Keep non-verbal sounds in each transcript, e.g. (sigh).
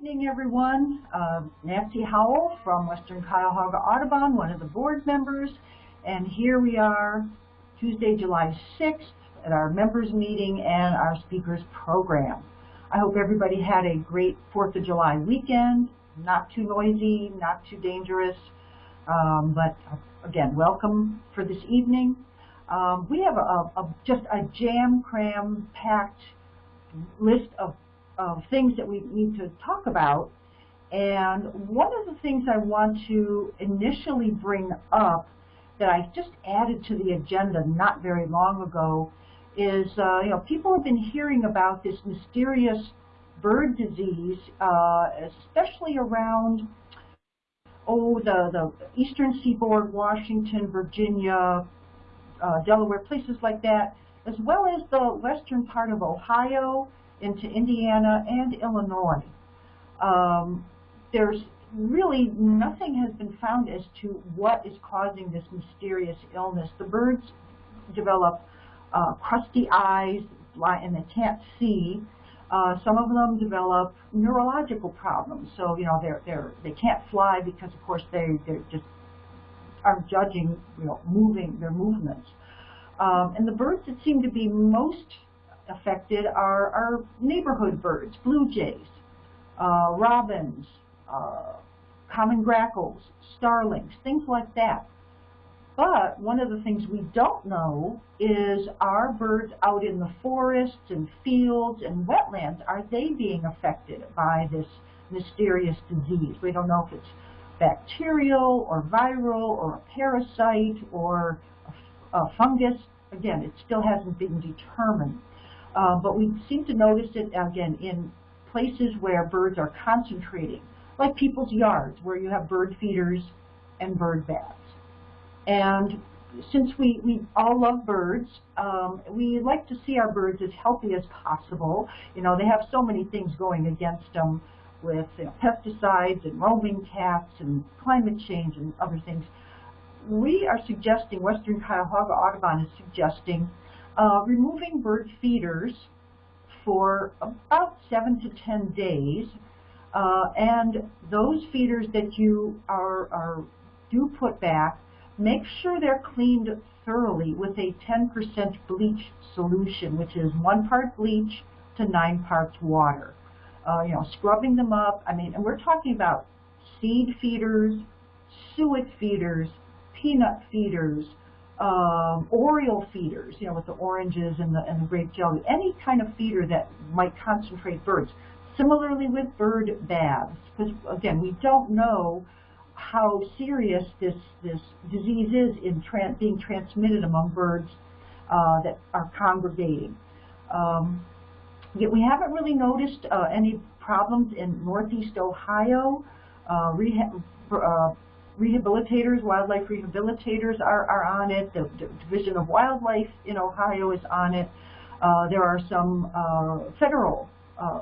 evening, everyone. Uh, Nancy Howell from Western Cuyahoga Audubon, one of the board members. And here we are, Tuesday, July 6th, at our members meeting and our speakers program. I hope everybody had a great 4th of July weekend, not too noisy, not too dangerous. Um, but again, welcome for this evening. Um, we have a, a, just a jam-cram packed list of of things that we need to talk about. And one of the things I want to initially bring up that I just added to the agenda not very long ago is, uh, you know, people have been hearing about this mysterious bird disease, uh, especially around, oh, the, the eastern seaboard, Washington, Virginia, uh, Delaware, places like that, as well as the western part of Ohio, into Indiana and Illinois. Um, there's really nothing has been found as to what is causing this mysterious illness. The birds develop uh, crusty eyes and they can't see. Uh, some of them develop neurological problems. So, you know, they're, they're, they can't fly because, of course, they, they just aren't judging, you know, moving their movements. Um, and the birds that seem to be most affected are our neighborhood birds, blue jays, uh, robins, uh, common grackles, starlings, things like that. But one of the things we don't know is are birds out in the forests and fields and wetlands, are they being affected by this mysterious disease? We don't know if it's bacterial or viral or a parasite or a, a fungus. Again, it still hasn't been determined. Uh, but we seem to notice it, again, in places where birds are concentrating, like people's yards, where you have bird feeders and bird baths. And since we, we all love birds, um, we like to see our birds as healthy as possible. You know, they have so many things going against them with you know, pesticides and roaming cats and climate change and other things. We are suggesting, Western Cuyahoga Audubon is suggesting uh, removing bird feeders for about seven to ten days. Uh, and those feeders that you are, are do put back, make sure they're cleaned thoroughly with a 10% bleach solution, which is one part bleach to nine parts water. Uh, you know, scrubbing them up. I mean, and we're talking about seed feeders, suet feeders, peanut feeders, um, Oriole feeders, you know, with the oranges and the, and the grape jelly, any kind of feeder that might concentrate birds. Similarly with bird baths, because again, we don't know how serious this, this disease is in being transmitted among birds uh, that are congregating. Um, yet we haven't really noticed uh, any problems in northeast Ohio. Uh, uh rehabilitators, wildlife rehabilitators are, are on it. The, the Division of Wildlife in Ohio is on it. Uh, there are some uh, federal uh,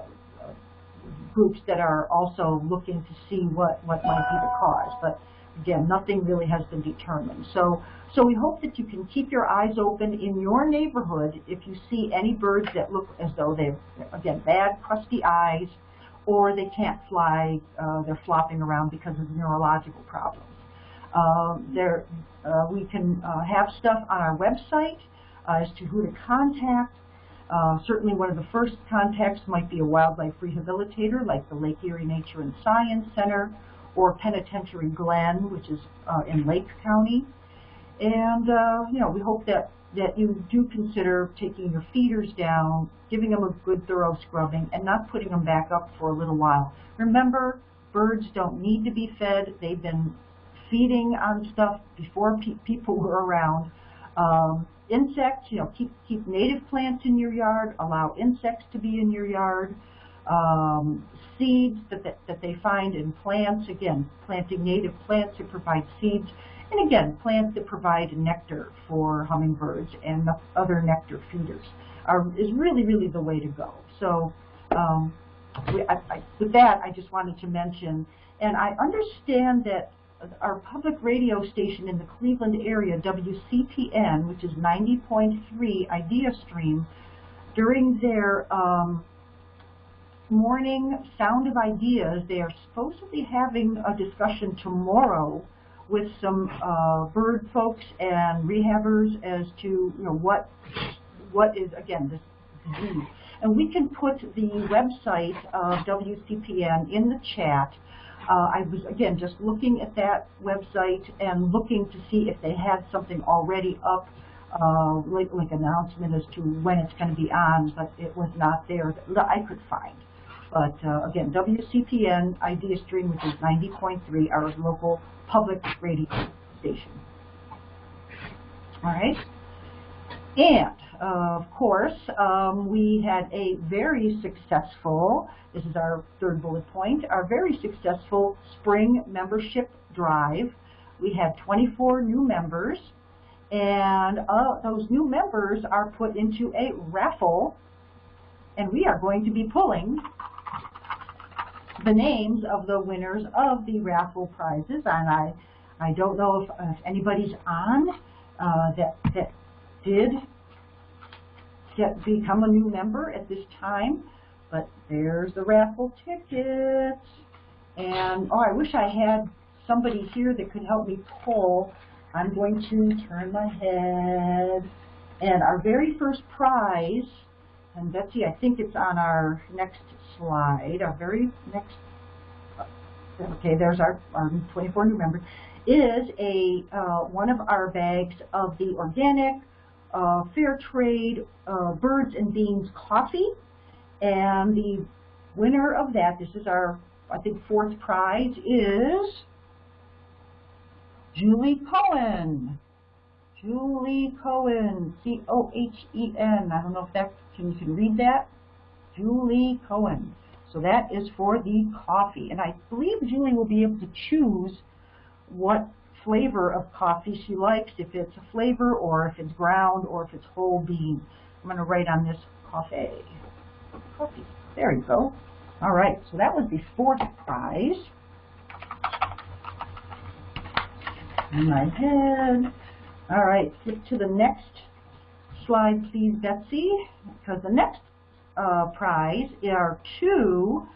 groups that are also looking to see what, what might be the cause. But again, nothing really has been determined. So, so we hope that you can keep your eyes open in your neighborhood if you see any birds that look as though they've, again, bad, crusty eyes, or they can't fly, uh, they're flopping around because of neurological problems. Uh, there, uh, we can uh, have stuff on our website uh, as to who to contact. Uh, certainly one of the first contacts might be a wildlife rehabilitator like the Lake Erie Nature and Science Center or Penitentiary Glen, which is in Lake County. And, you know, we hope that that you do consider taking your feeders down, giving them a good thorough scrubbing, and not putting them back up for a little while. Remember, birds don't need to be fed. They've been feeding on stuff before pe people (laughs) were around. Um, insects, you know, keep, keep native plants in your yard, allow insects to be in your yard. Um, seeds that, that, that they find in plants, again, planting native plants to provide seeds and again, plants that provide nectar for hummingbirds and other nectar feeders are, is really, really the way to go. So um, we, I, I, with that, I just wanted to mention, and I understand that our public radio station in the Cleveland area, WCPN, which is 90.3 Idea Stream, during their um, morning Sound of Ideas, they are supposedly having a discussion tomorrow with some uh, bird folks and rehabbers as to you know what what is again this disease. And we can put the website of WCPN in the chat. Uh, I was again just looking at that website and looking to see if they had something already up, uh, like like announcement as to when it's going to be on, but it was not there that I could find. But uh, again, WCPN Idea Stream, which is 90.3, our local public radio station. All right. And, uh, of course, um, we had a very successful, this is our third bullet point, our very successful spring membership drive. We had 24 new members, and uh, those new members are put into a raffle, and we are going to be pulling the names of the winners of the raffle prizes, and I, I don't know if, if anybody's on uh, that that did get become a new member at this time, but there's the raffle tickets. And oh, I wish I had somebody here that could help me pull. I'm going to turn my head. And our very first prize and Betsy, I think it's on our next slide, our very next, okay, there's our, our 24 new members, is a uh, one of our bags of the organic, uh, fair trade, uh, birds and beans coffee. And the winner of that, this is our, I think, fourth prize, is Julie Cohen. Julie Cohen, C-O-H-E-N. I don't know if that can you can read that. Julie Cohen. So that is for the coffee. And I believe Julie will be able to choose what flavor of coffee she likes, if it's a flavor or if it's ground or if it's whole bean. I'm going to write on this coffee. Coffee. There you go. All right, so that was the fourth prize. In my head. All right, flip to the next slide, please, Betsy, because the next uh, prize are two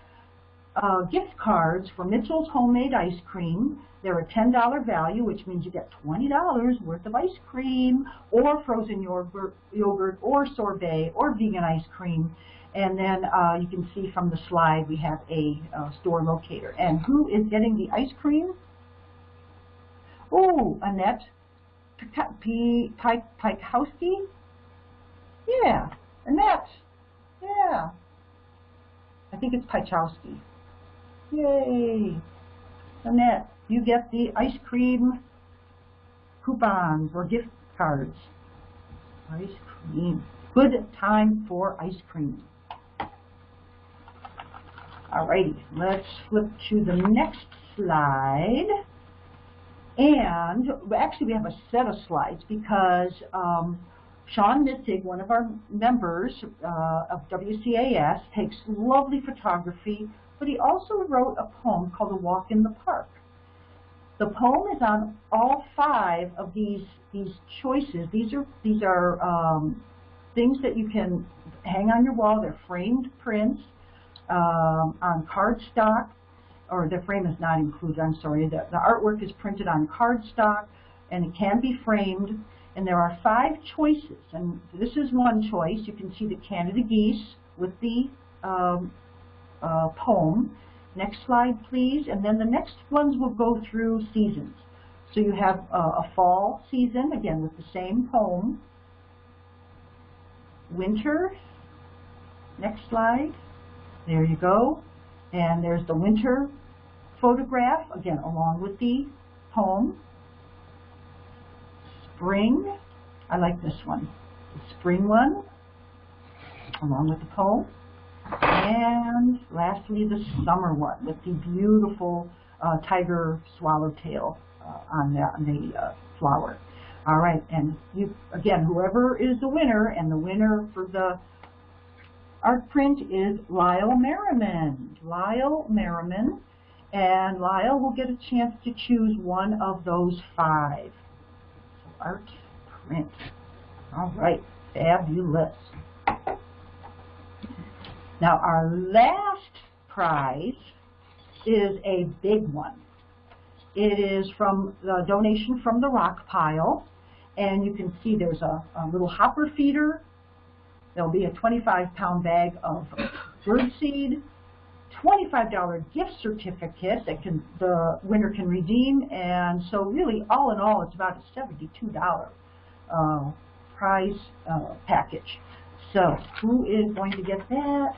uh, gift cards for Mitchell's Homemade Ice Cream. They're a $10 value, which means you get $20 worth of ice cream, or frozen yogurt, yogurt or sorbet, or vegan ice cream. And then uh, you can see from the slide we have a uh, store locator. And who is getting the ice cream? Oh, Annette Pikowski. Yeah, Annette. Yeah. I think it's Pachowski. Yay. Annette, you get the ice cream coupons or gift cards. Ice cream. Good time for ice cream. Alrighty, let's flip to the next slide. And actually we have a set of slides because um, Sean Mitzig, one of our members uh, of WCAS, takes lovely photography, but he also wrote a poem called A Walk in the Park. The poem is on all five of these these choices. These are these are um, things that you can hang on your wall. They're framed prints um, on cardstock, or the frame is not included. I'm sorry. The, the artwork is printed on cardstock, and it can be framed. And there are five choices, and this is one choice. You can see the Canada geese with the um, uh, poem. Next slide, please. And then the next ones will go through seasons. So you have uh, a fall season, again, with the same poem. Winter. Next slide. There you go. And there's the winter photograph, again, along with the poem spring. I like this one. The spring one, along with the poem. And lastly, the summer one with the beautiful uh, tiger swallowtail uh, on the, on the uh, flower. All right, and you again, whoever is the winner, and the winner for the art print is Lyle Merriman. Lyle Merriman, and Lyle will get a chance to choose one of those five art print. All right, fabulous. Now our last prize is a big one. It is from the donation from the rock pile, and you can see there's a, a little hopper feeder. There'll be a 25 pound bag of birdseed, $25 gift certificate that can the winner can redeem, and so really all in all it's about a $72 uh, prize uh, package. So who is going to get that?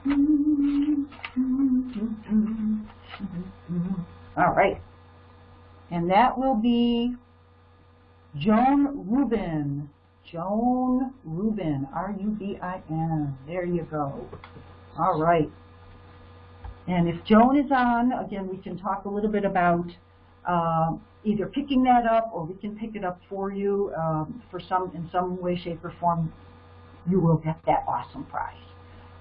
All right. And that will be Joan Rubin. Joan Rubin, R-U-B-I-N. There you go. All right. And if Joan is on, again, we can talk a little bit about uh, either picking that up or we can pick it up for you um, for some in some way, shape, or form. You will get that awesome prize.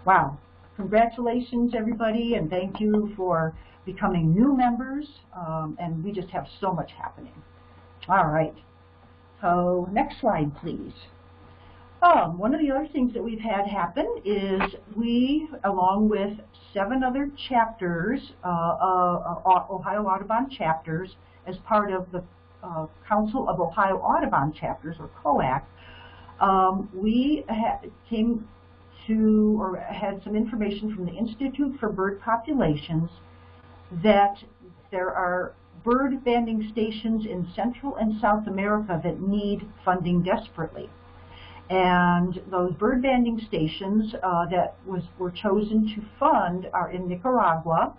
Wow. Congratulations, everybody, and thank you for becoming new members. Um, and we just have so much happening. All right. So next slide, please. Um, one of the other things that we've had happen is we, along with seven other chapters, uh, uh, uh Ohio Audubon chapters, as part of the uh, Council of Ohio Audubon Chapters, or COAC, um, we came to, or had some information from the Institute for Bird Populations that there are bird banding stations in Central and South America that need funding desperately. And those bird banding stations uh, that was, were chosen to fund are in Nicaragua.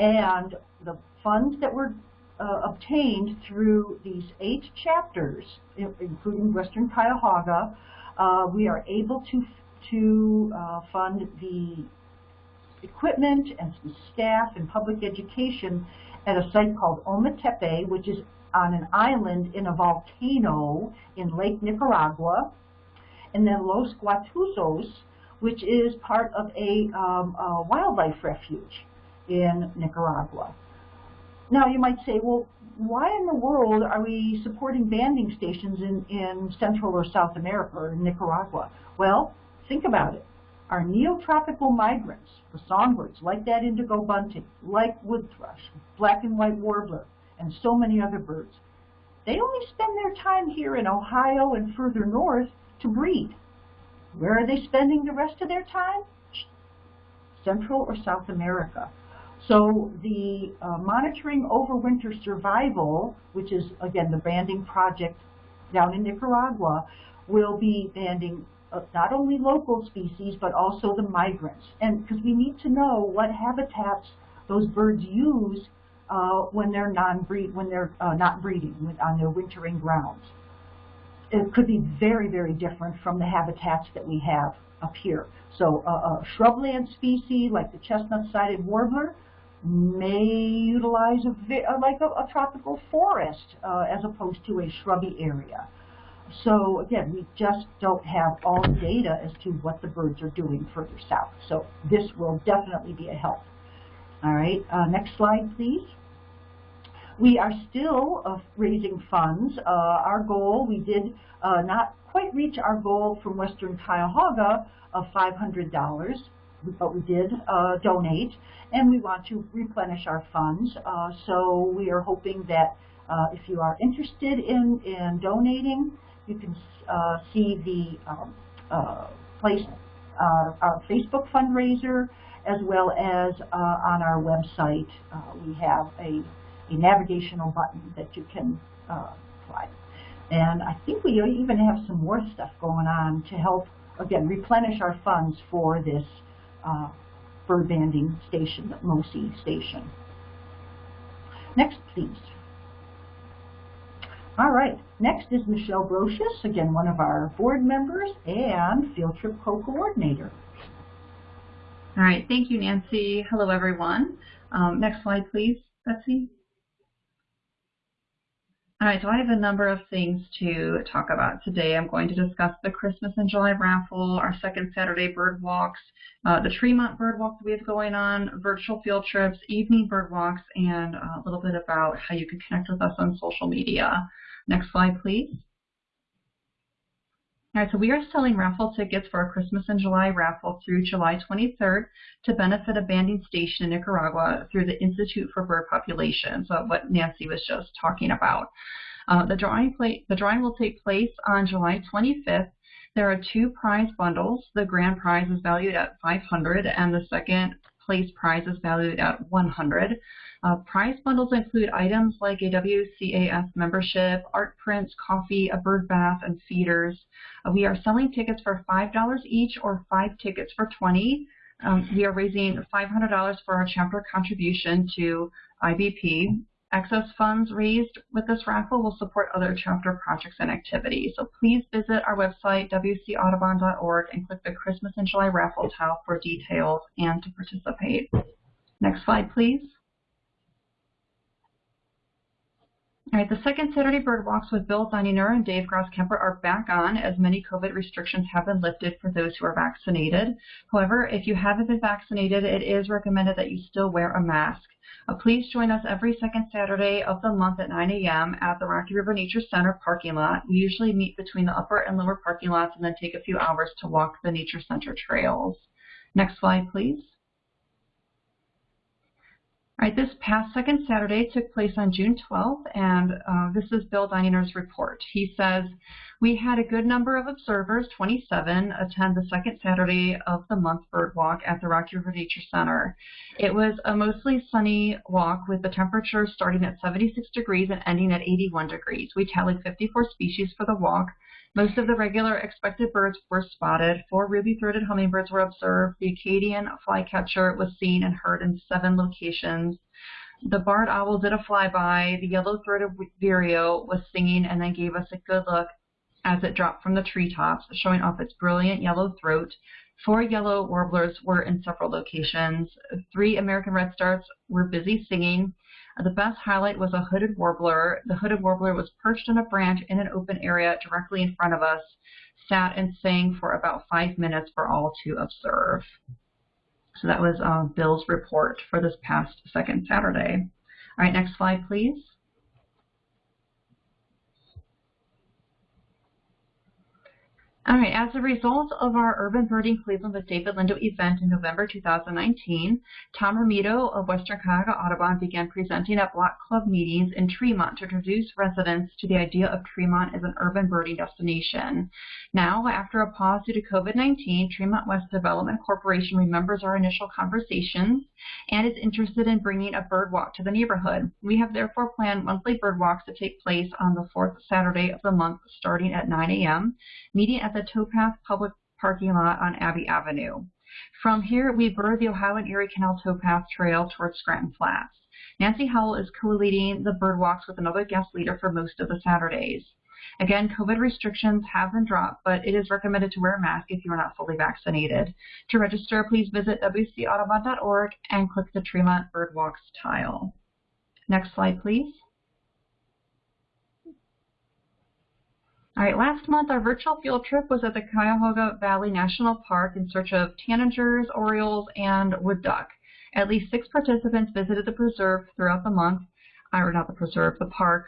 And the funds that were uh, obtained through these eight chapters, including Western Cuyahoga, uh, we are able to, to uh, fund the equipment and some staff and public education at a site called Ometepe, which is on an island in a volcano in Lake Nicaragua and then Los Guatuzos, which is part of a, um, a wildlife refuge in Nicaragua. Now you might say, well, why in the world are we supporting banding stations in, in Central or South America or Nicaragua? Well, think about it. Our neotropical migrants, the songbirds, like that indigo bunting, like wood thrush, black and white warbler, and so many other birds, they only spend their time here in Ohio and further north to breed. Where are they spending the rest of their time? Central or South America. So the uh, monitoring overwinter survival, which is again the banding project down in Nicaragua, will be banding uh, not only local species but also the migrants. And because we need to know what habitats those birds use uh, when they're non-breed, when they're uh, not breeding on their wintering grounds it could be very, very different from the habitats that we have up here. So a, a shrubland species like the chestnut-sided warbler may utilize a, uh, like a, a, tropical forest uh, as opposed to a shrubby area. So again, we just don't have all the data as to what the birds are doing further south. So this will definitely be a help. All right, uh, next slide, please. We are still uh, raising funds. Uh, our goal, we did uh, not quite reach our goal from Western Cuyahoga of $500, but we did uh, donate, and we want to replenish our funds. Uh, so we are hoping that uh, if you are interested in, in donating, you can see the um, place, our Facebook fundraiser, as well as on our website. we have a a navigational button that you can uh, apply. And I think we even have some more stuff going on to help, again, replenish our funds for this uh, bird banding station, MOSI station. Next, please. All right, next is Michelle Brocious, again, one of our board members and field trip co-coordinator. All right, thank you, Nancy. Hello, everyone. Um, next slide, please, Betsy. All right, so I have a number of things to talk about today. I'm going to discuss the Christmas in July raffle, our second Saturday bird walks, uh, the Tremont bird walk that we have going on, virtual field trips, evening bird walks, and a little bit about how you can connect with us on social media. Next slide, please. All right, so we are selling raffle tickets for our Christmas in July raffle through July 23rd to benefit a banding station in Nicaragua through the Institute for Bird Populations, so what Nancy was just talking about. Uh, the, drawing the drawing will take place on July 25th. There are two prize bundles. The grand prize is valued at 500 and the second place prize is valued at 100. Uh, prize bundles include items like a WCAS membership, art prints, coffee, a bird bath, and feeders. Uh, we are selling tickets for $5 each or five tickets for 20 um, we are raising $500 for our chapter contribution to IBP. Excess funds raised with this raffle will support other chapter projects and activities. So please visit our website, wcaudubon.org, and click the Christmas in July raffle tile for details and to participate. Next slide, please. All right, the second Saturday bird walks with Bill Dunninger and Dave Grosskemper are back on as many COVID restrictions have been lifted for those who are vaccinated. However, if you haven't been vaccinated, it is recommended that you still wear a mask. Uh, please join us every second Saturday of the month at 9 a.m. at the Rocky River Nature Center parking lot. We usually meet between the upper and lower parking lots and then take a few hours to walk the Nature Center trails. Next slide, please. All right, this past second Saturday took place on June 12th, and uh, this is Bill Dininger's report. He says, we had a good number of observers, 27, attend the second Saturday of the month bird walk at the Rocky River Nature Center. It was a mostly sunny walk with the temperature starting at 76 degrees and ending at 81 degrees. We tallied 54 species for the walk, most of the regular expected birds were spotted. Four ruby-throated hummingbirds were observed. The Acadian flycatcher was seen and heard in seven locations. The barred owl did a flyby. The yellow-throated vireo was singing and then gave us a good look as it dropped from the treetops, showing off its brilliant yellow throat. Four yellow warblers were in several locations. Three American redstarts were busy singing. The best highlight was a hooded warbler. The hooded warbler was perched on a branch in an open area directly in front of us, sat and sang for about five minutes for all to observe. So that was uh, Bill's report for this past second Saturday. All right, next slide, please. All right, as a result of our Urban Birding Cleveland with David Lindo event in November 2019, Tom Romito of Western Cuyahoga Audubon began presenting at block club meetings in Tremont to introduce residents to the idea of Tremont as an urban birding destination. Now, after a pause due to COVID-19, Tremont West Development Corporation remembers our initial conversations and is interested in bringing a bird walk to the neighborhood. We have therefore planned monthly bird walks to take place on the fourth Saturday of the month starting at 9 a.m., meeting at the the towpath public parking lot on Abbey Avenue. From here, we bird the Ohio and Erie Canal towpath trail towards Scranton Flats. Nancy Howell is co-leading the bird walks with another guest leader for most of the Saturdays. Again, COVID restrictions have been dropped, but it is recommended to wear a mask if you are not fully vaccinated. To register, please visit wcaudubon.org and click the Tremont Bird Walks tile. Next slide, please. All right, last month our virtual field trip was at the Cuyahoga Valley National Park in search of tanagers, orioles, and wood duck. At least six participants visited the preserve throughout the month, I or not the preserve, the park.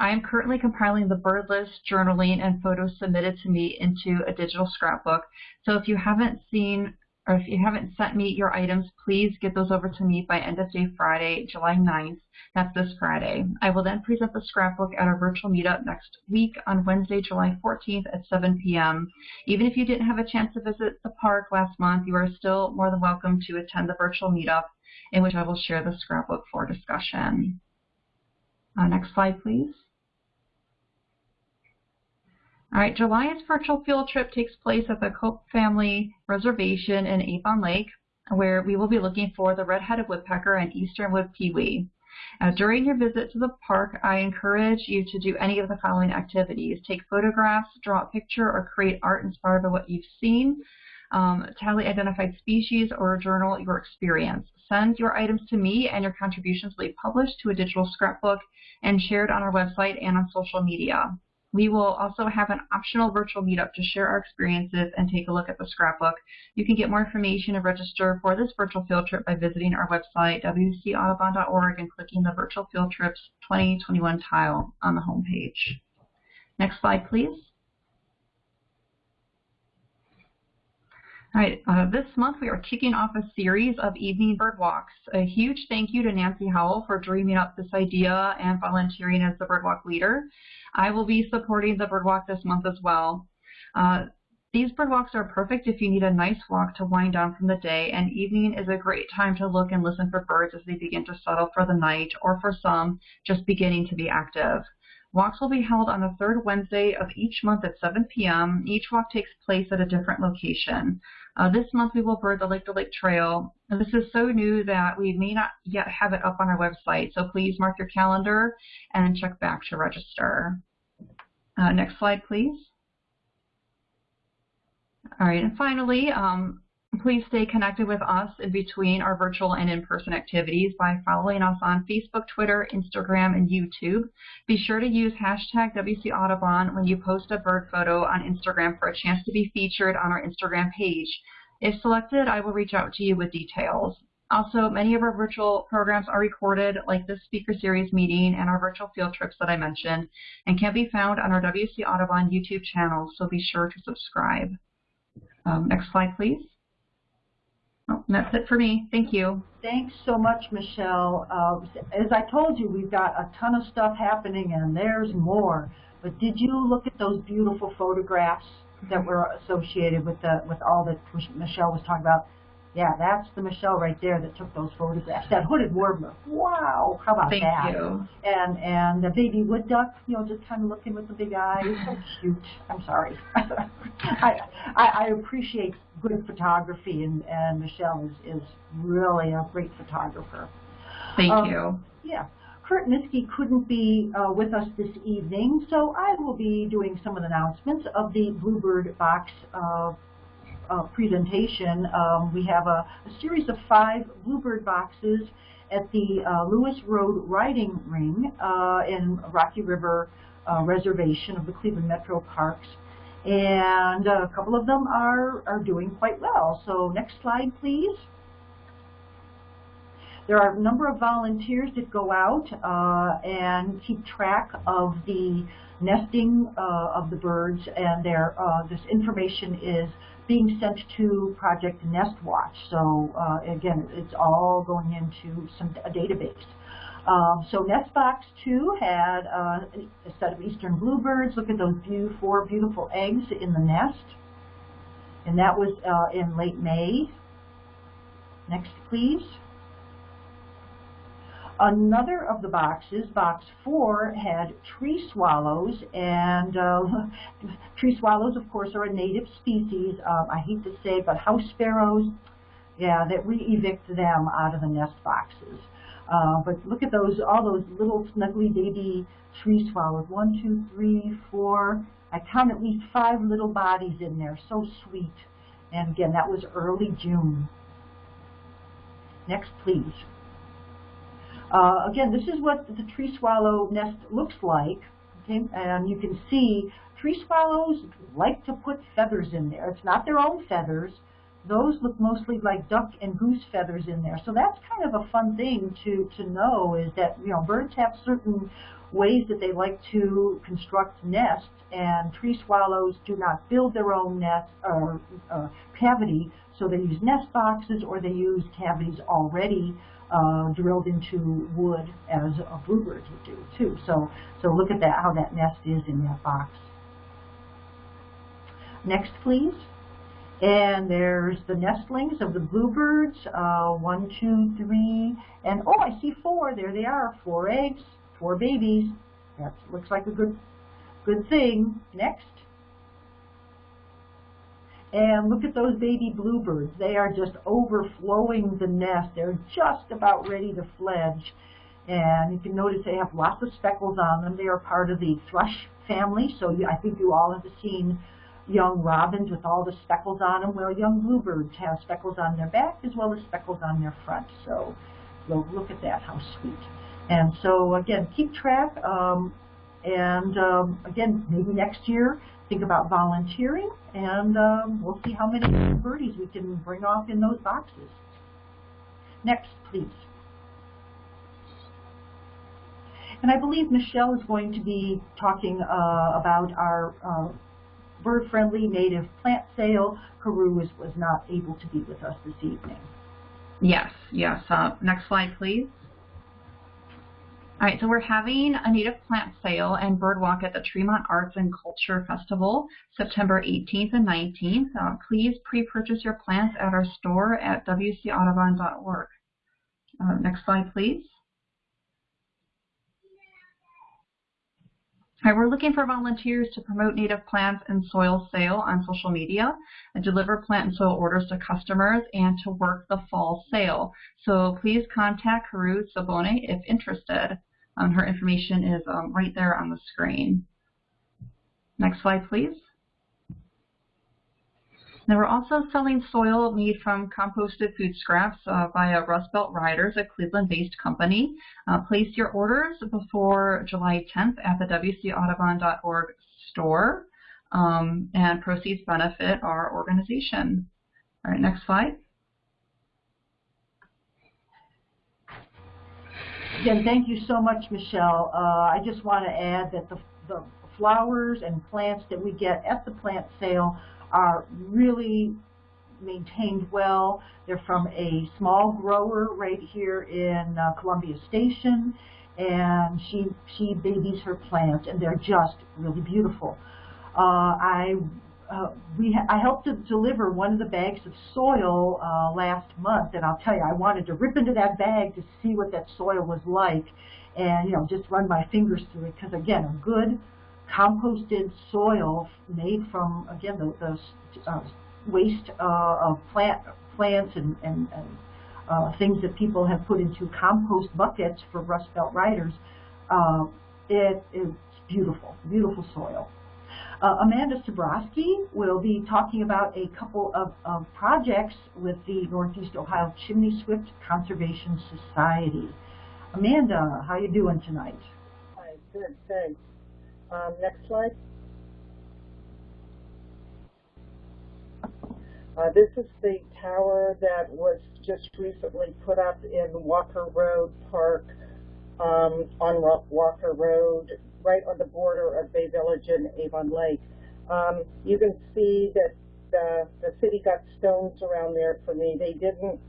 I am currently compiling the bird list, journaling, and photos submitted to me into a digital scrapbook. So if you haven't seen or if you haven't sent me your items, please get those over to me by end of day Friday, July 9th. That's this Friday. I will then present the scrapbook at our virtual meetup next week on Wednesday, July 14th at 7 p.m. Even if you didn't have a chance to visit the park last month, you are still more than welcome to attend the virtual meetup in which I will share the scrapbook for discussion. Uh, next slide, please. All right, July's virtual field trip takes place at the Cope Family Reservation in Avon Lake, where we will be looking for the red-headed woodpecker and eastern wood pewee. Uh, during your visit to the park, I encourage you to do any of the following activities. Take photographs, draw a picture, or create art inspired by what you've seen. Um, tally identified species or journal your experience. Send your items to me and your contributions will be published to a digital scrapbook and shared on our website and on social media. We will also have an optional virtual meetup to share our experiences and take a look at the scrapbook. You can get more information and register for this virtual field trip by visiting our website, wcaudubon.org, and clicking the Virtual Field Trips 2021 tile on the homepage. Next slide, please. All right, uh, this month we are kicking off a series of evening bird walks. A huge thank you to Nancy Howell for dreaming up this idea and volunteering as the birdwalk leader. I will be supporting the bird walk this month as well. Uh, these bird walks are perfect if you need a nice walk to wind down from the day, and evening is a great time to look and listen for birds as they begin to settle for the night, or for some, just beginning to be active. Walks will be held on the third Wednesday of each month at 7 p.m. Each walk takes place at a different location. Uh, this month we will bird the Lake to Lake Trail. And this is so new that we may not yet have it up on our website, so please mark your calendar and check back to register. Uh, next slide, please. All right, and finally, um, please stay connected with us in between our virtual and in-person activities by following us on Facebook, Twitter, Instagram, and YouTube. Be sure to use hashtag WC Audubon when you post a bird photo on Instagram for a chance to be featured on our Instagram page. If selected, I will reach out to you with details. Also, many of our virtual programs are recorded, like this speaker series meeting and our virtual field trips that I mentioned, and can be found on our WC Audubon YouTube channel, so be sure to subscribe. Um, next slide, please. Oh, that's it for me. Thank you. Thanks so much, Michelle. Uh, as I told you, we've got a ton of stuff happening, and there's more. But did you look at those beautiful photographs that were associated with the with all that Michelle was talking about? Yeah, that's the Michelle right there that took those photographs. That hooded warbler. Wow, how about Thank that? Thank you. And and the baby wood duck, you know, just kind of looking with the big eyes. So cute. I'm sorry. (laughs) I, I I appreciate good photography, and and Michelle is is really a great photographer. Thank um, you. Yeah. Kurt Miskey couldn't be uh, with us this evening, so I will be doing some of the announcements of the Bluebird Box uh, uh, presentation, um, we have a, a, series of five Bluebird boxes at the uh, Lewis Road Riding Ring uh, in Rocky River uh, Reservation of the Cleveland Metro Parks. And a couple of them are, are doing quite well. So next slide, please. There are a number of volunteers that go out uh, and keep track of the nesting uh, of the birds, and their, uh, this information is being sent to Project Nest Watch. So uh, again, it's all going into some a database. Um, so Nestbox 2 had uh, a set of eastern bluebirds. Look at those beautiful, four beautiful eggs in the nest. And that was uh, in late May. Next, please. Another of the boxes, box four, had tree swallows, and uh, (laughs) tree swallows, of course, are a native species. Um, I hate to say but house sparrows, yeah, that we evict them out of the nest boxes. Uh, but look at those, all those little snuggly baby tree swallows. One, two, three, four. I count at least five little bodies in there. So sweet. And again, that was early June. Next, please. Uh, again, this is what the tree swallow nest looks like. Okay, and you can see tree swallows like to put feathers in there. It's not their own feathers. Those look mostly like duck and goose feathers in there. So that's kind of a fun thing to, to know is that, you know, birds have certain ways that they like to construct nests, and tree swallows do not build their own nest or uh, cavity, so they use nest boxes or they use cavities already uh, drilled into wood as a bluebird would do too. So, so look at that, how that nest is in that box. Next, please. And there's the nestlings of the bluebirds, uh, one, two, three, and oh, I see four. There they are, four eggs, four babies. That looks like a good, good thing. Next. And look at those baby bluebirds. They are just overflowing the nest. They're just about ready to fledge. And you can notice they have lots of speckles on them. They are part of the thrush family. So I think you all have seen young robins with all the speckles on them. Well, young bluebirds have speckles on their back as well as speckles on their front. So look at that, how sweet. And so again, keep track. Um, and um, again, maybe next year think about volunteering, and um, we'll see how many birdies we can bring off in those boxes. Next, please. And I believe Michelle is going to be talking uh, about our uh, bird-friendly native plant sale. Carew was, was not able to be with us this evening. Yes, yes. Uh, next slide, please. All right, so we're having a native plant sale and bird walk at the Tremont Arts and Culture Festival, September 18th and 19th. Uh, please pre-purchase your plants at our store at wcaudubon.org. Uh, next slide, please. All right, we're looking for volunteers to promote native plants and soil sale on social media, and deliver plant and soil orders to customers, and to work the fall sale. So please contact Carew Sabone if interested. Um, her information is um, right there on the screen. Next slide, please. Now we're also selling soil made from composted food scraps uh, via Rust Belt Riders, a Cleveland-based company. Uh, place your orders before July 10th at the wcaudubon.org store, um, and proceeds benefit our organization. All right, next slide. Again, thank you so much, Michelle. Uh, I just want to add that the, the flowers and plants that we get at the plant sale are really maintained well. They're from a small grower right here in uh, Columbia Station, and she she babies her plants, and they're just really beautiful. Uh, I uh, we I helped to deliver one of the bags of soil uh, last month, and I'll tell you, I wanted to rip into that bag to see what that soil was like, and you know, just run my fingers through it because again, a good composted soil made from again the, the uh, waste uh, of plant plants and, and, and uh, things that people have put into compost buckets for Rust Belt Riders. Uh, it is beautiful, beautiful soil. Uh, Amanda Sabrowski will be talking about a couple of, of projects with the Northeast Ohio Chimney Swift Conservation Society. Amanda, how are you doing tonight? Hi, good, thanks. Um, next slide. Uh, this is the tower that was just recently put up in Walker Road Park um, on Walker Road, right on the border of Bay Village and Avon Lake. Um, you can see that the, the city got stones around there for me. They didn't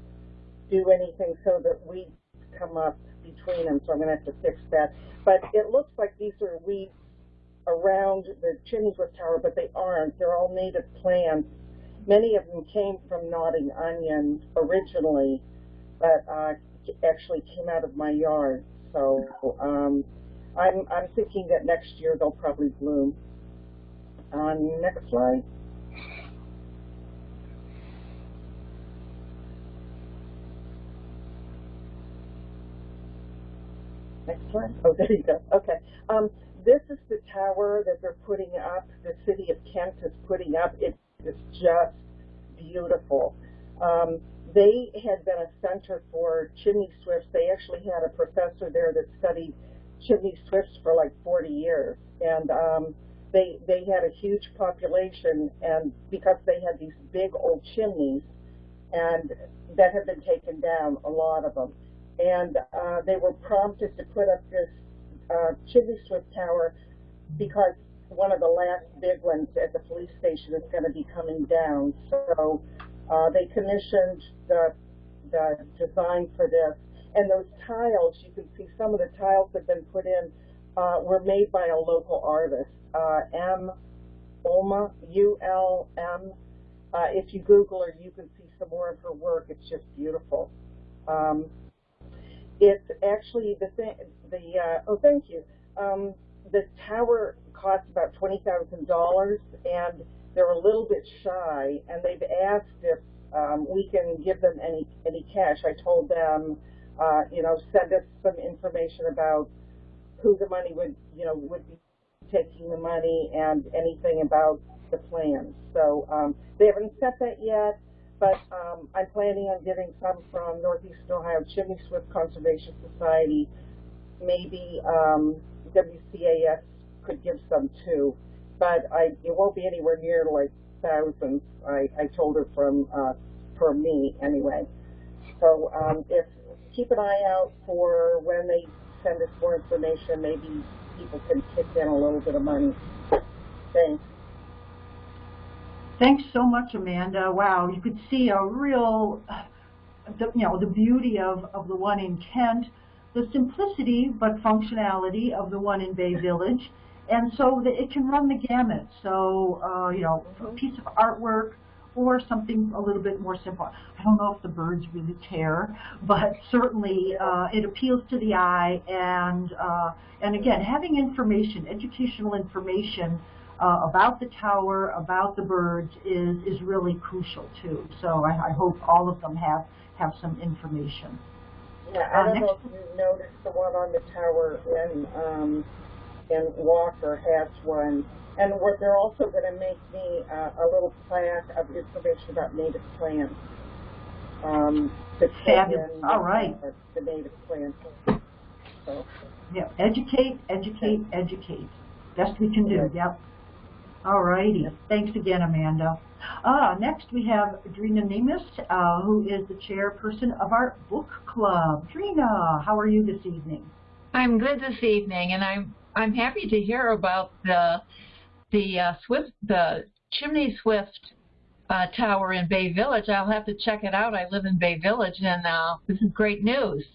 do anything so that weeds come up between them, so I'm going to have to fix that. But it looks like these are weeds around the Chimney Swift Tower, but they aren't. They're all native plants. Many of them came from Nodding Onion originally, but uh, actually came out of my yard. So um, I'm, I'm thinking that next year they'll probably bloom. Uh, next slide. Next slide. Oh, there you go. Okay. Um, this is the tower that they're putting up, the city of Kent is putting up. It is just beautiful. Um, they had been a center for chimney swifts. They actually had a professor there that studied chimney swifts for like 40 years. And um, they, they had a huge population, and because they had these big old chimneys, and that had been taken down, a lot of them. And uh, they were prompted to put up this uh, Chimney Swift Tower because one of the last big ones at the police station is going to be coming down. So uh, they commissioned the, the design for this. And those tiles, you can see some of the tiles that have been put in uh, were made by a local artist, uh, M. Ulma, U-L-M. Uh, if you Google her, you can see some more of her work. It's just beautiful. Um, it's actually the thing, the, uh, oh, thank you. Um, the tower costs about $20,000 and they're a little bit shy and they've asked if um, we can give them any, any cash. I told them, uh, you know, send us some information about who the money would, you know, would be taking the money and anything about the plans. So um, they haven't set that yet but um, I'm planning on getting some from Northeast Ohio Chimney Swift Conservation Society. Maybe um, WCAS could give some too, but I, it won't be anywhere near like thousands. I, I told her from uh, for me anyway. So um, if keep an eye out for when they send us more information. Maybe people can kick in a little bit of money. Thanks. Thanks so much, Amanda. Wow, you could see a real, you know, the beauty of, of the one in Kent, the simplicity but functionality of the one in Bay Village, and so it can run the gamut. So, uh, you know, a piece of artwork or something a little bit more simple. I don't know if the birds really care, but certainly uh, it appeals to the eye. And uh, and again, having information, educational information uh, about the tower, about the birds is is really crucial too. So I, I hope all of them have have some information. Yeah, I Uh, don't know if you noticed the one on the tower in, um, in Walker has one. And what they're also gonna make me, uh, a little plaque of information about native plants. Um, to put Fabulous. in, All right. uh, The native plants. So, Yeah, educate, educate, educate. Best we can do. Okay. Yep. All righty. Thanks again, Amanda. Uh, next we have Drina Nemus, uh, who is the chairperson of our book club. Drina, how are you this evening? I'm good this evening, and I'm I'm happy to hear about the the uh, Swift the Chimney Swift uh, Tower in Bay Village. I'll have to check it out. I live in Bay Village, and uh, this is great news.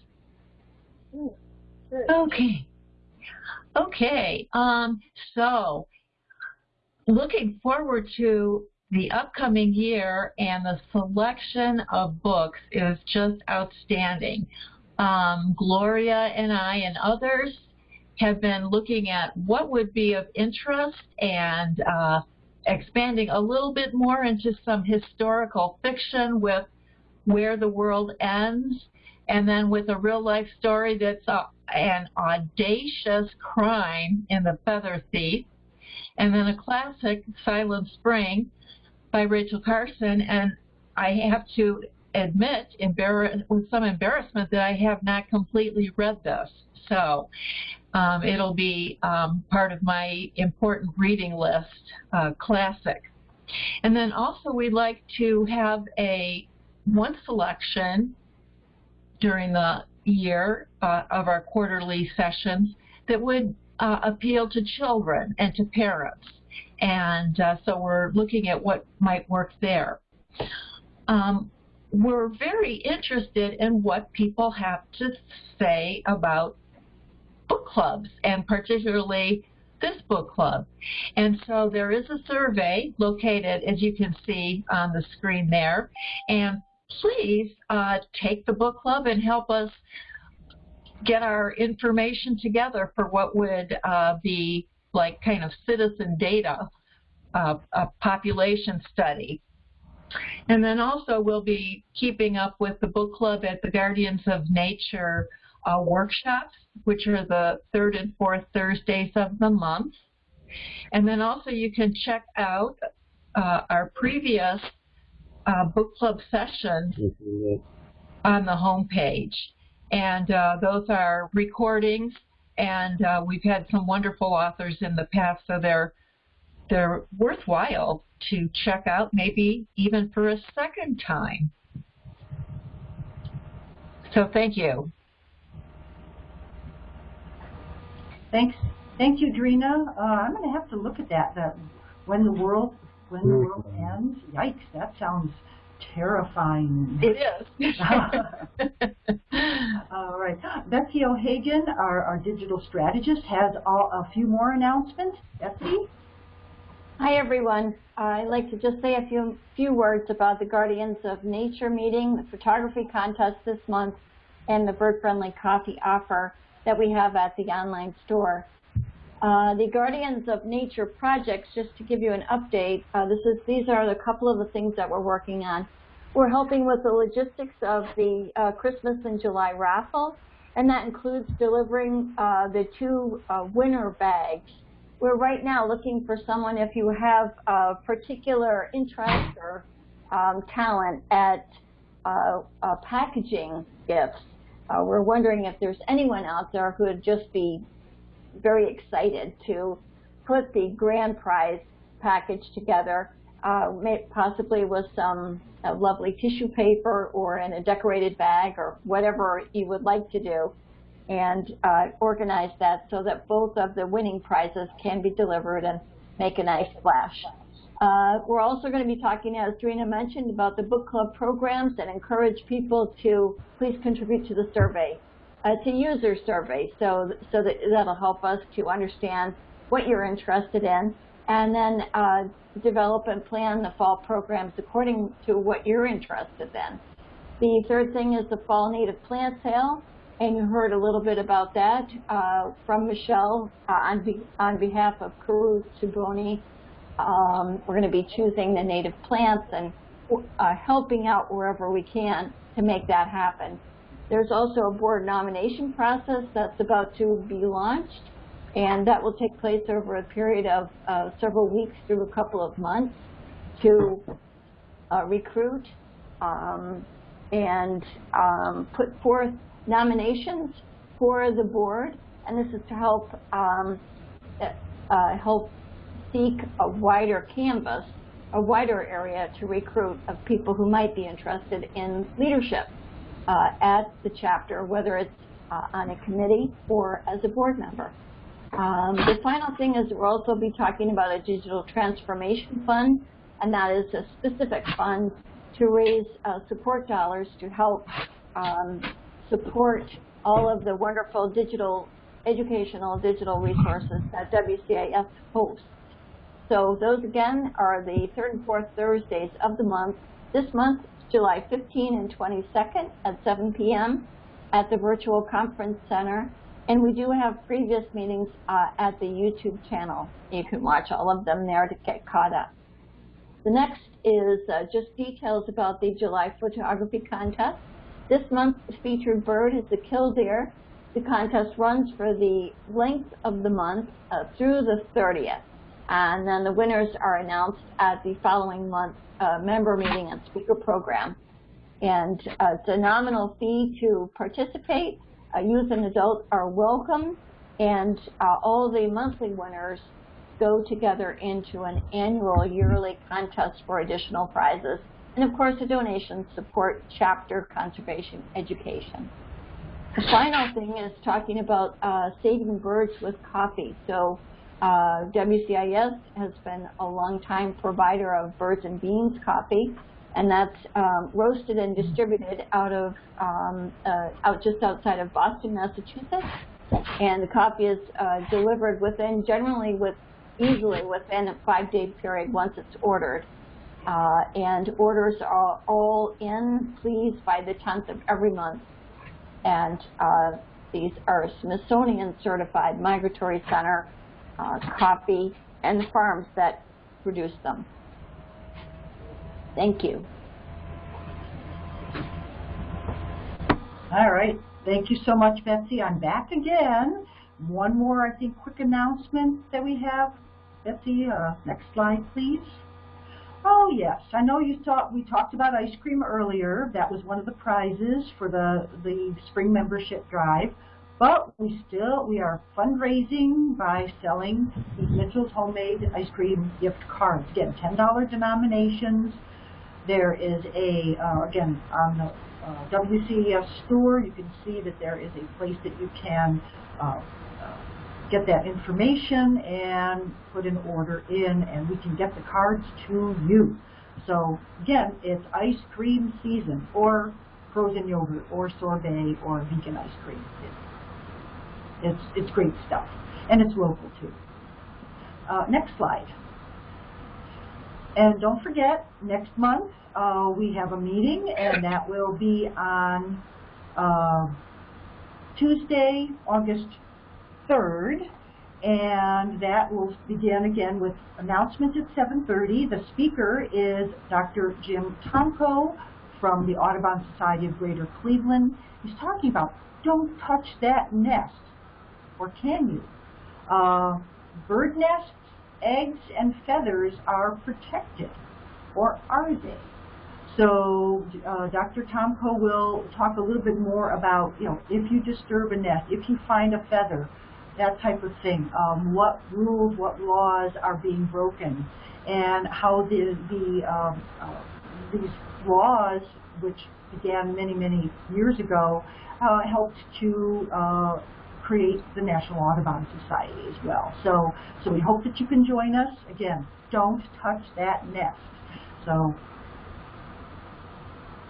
good. Okay. Okay. Um, so, looking forward to the upcoming year and the selection of books is just outstanding. Um, Gloria and I and others have been looking at what would be of interest and uh, expanding a little bit more into some historical fiction with Where the World Ends and then with a real life story that's uh, an audacious crime in The Feather Thief, and then a classic, Silent Spring, by Rachel Carson. And I have to admit, with some embarrassment, that I have not completely read this. So um, it'll be um, part of my important reading list, uh, classic. And then also we'd like to have a one selection during the year uh, of our quarterly sessions that would uh, appeal to children and to parents. And uh, so we're looking at what might work there. Um, we're very interested in what people have to say about book clubs and particularly this book club. And so there is a survey located, as you can see on the screen there. And please uh, take the book club and help us get our information together for what would uh, be like kind of citizen data, uh, a population study. And then also we'll be keeping up with the book club at the Guardians of Nature uh, workshops, which are the third and fourth Thursdays of the month. And then also you can check out uh, our previous uh, book club sessions on the home page. And uh, those are recordings, and uh, we've had some wonderful authors in the past, so they're they're worthwhile to check out, maybe even for a second time. So thank you. Thanks. Thank you, Drina. Uh, I'm going to have to look at that. That when the world when the world ends. Yikes! That sounds terrifying. It is. (laughs) All right. Betsy O'Hagan, our, our digital strategist, has all, a few more announcements. Betsy? Hi, everyone. I'd like to just say a few, few words about the Guardians of Nature meeting, the photography contest this month, and the bird-friendly coffee offer that we have at the online store. Uh, the Guardians of Nature projects, just to give you an update, uh, this is, these are a couple of the things that we're working on. We're helping with the logistics of the uh, Christmas and July raffle, and that includes delivering uh, the two uh, winner bags. We're right now looking for someone if you have a particular interest or um, talent at uh, packaging gifts. Uh, we're wondering if there's anyone out there who would just be very excited to put the grand prize package together, uh, possibly with some uh, lovely tissue paper or in a decorated bag or whatever you would like to do, and uh, organize that so that both of the winning prizes can be delivered and make a nice splash. Uh, we're also going to be talking, as Drina mentioned, about the book club programs and encourage people to please contribute to the survey. Uh, it's a user survey, so so that that'll help us to understand what you're interested in, and then uh, develop and plan the fall programs according to what you're interested in. The third thing is the fall native plant sale, and you heard a little bit about that uh, from Michelle uh, on, be on behalf of Karu Suboni. Um, we're going to be choosing the native plants and uh, helping out wherever we can to make that happen. There's also a board nomination process that's about to be launched, and that will take place over a period of uh, several weeks through a couple of months to uh, recruit um, and um, put forth nominations for the board, and this is to help um, uh, help seek a wider canvas, a wider area to recruit of people who might be interested in leadership uh, at the chapter, whether it's uh, on a committee or as a board member. Um, the final thing is we'll also be talking about a digital transformation fund, and that is a specific fund to raise uh, support dollars to help um, support all of the wonderful digital, educational digital resources that WCAS hosts. So those again are the third and fourth Thursdays of the month. This month, July 15 and 22nd at 7 p.m. at the Virtual Conference Center. And we do have previous meetings uh, at the YouTube channel. You can watch all of them there to get caught up. The next is uh, just details about the July photography contest. This month's featured bird is the killdeer. The contest runs for the length of the month uh, through the 30th. And then the winners are announced at the following month uh, member meeting and speaker program. And uh, it's a nominal fee to participate. Uh, youth and adults are welcome. And uh, all the monthly winners go together into an annual yearly contest for additional prizes. And of course, the donations support chapter conservation education. The final thing is talking about uh, saving birds with coffee. So uh, WCAS has been a long-time provider of birds and beans coffee, and that's um, roasted and distributed out of um, uh, out just outside of Boston, Massachusetts. And the coffee is uh, delivered within, generally with easily within a five-day period once it's ordered. Uh, and orders are all in, please, by the 10th of every month. And uh, these are Smithsonian certified migratory center uh, coffee and the farms that produce them. Thank you. All right. Thank you so much, Betsy. I'm back again. One more, I think, quick announcement that we have. Betsy, uh, next slide, please. Oh yes, I know you thought we talked about ice cream earlier. That was one of the prizes for the the spring membership drive. But we still we are fundraising by selling these Mitchell's homemade ice cream gift cards. Again, ten dollar denominations. There is a uh, again on the uh, WCAS store. You can see that there is a place that you can uh, get that information and put an order in and we can get the cards to you. So again, it's ice cream season or frozen yogurt or sorbet or vegan ice cream. It, it's, it's great stuff. And it's local too. Uh, next slide. And don't forget, next month uh, we have a meeting and that will be on uh, Tuesday, August 3rd, and that will begin again with announcements at 7.30. The speaker is Dr. Jim Tomko from the Audubon Society of Greater Cleveland. He's talking about don't touch that nest, or can you? Uh, bird nests, eggs, and feathers are protected, or are they? So uh, Dr. Tomko will talk a little bit more about, you know, if you disturb a nest, if you find a feather, that type of thing. Um, what rules, what laws are being broken, and how the, the um, uh, these laws, which began many, many years ago, uh, helped to uh, create the National Audubon Society as well. So, so we hope that you can join us. Again, don't touch that nest. So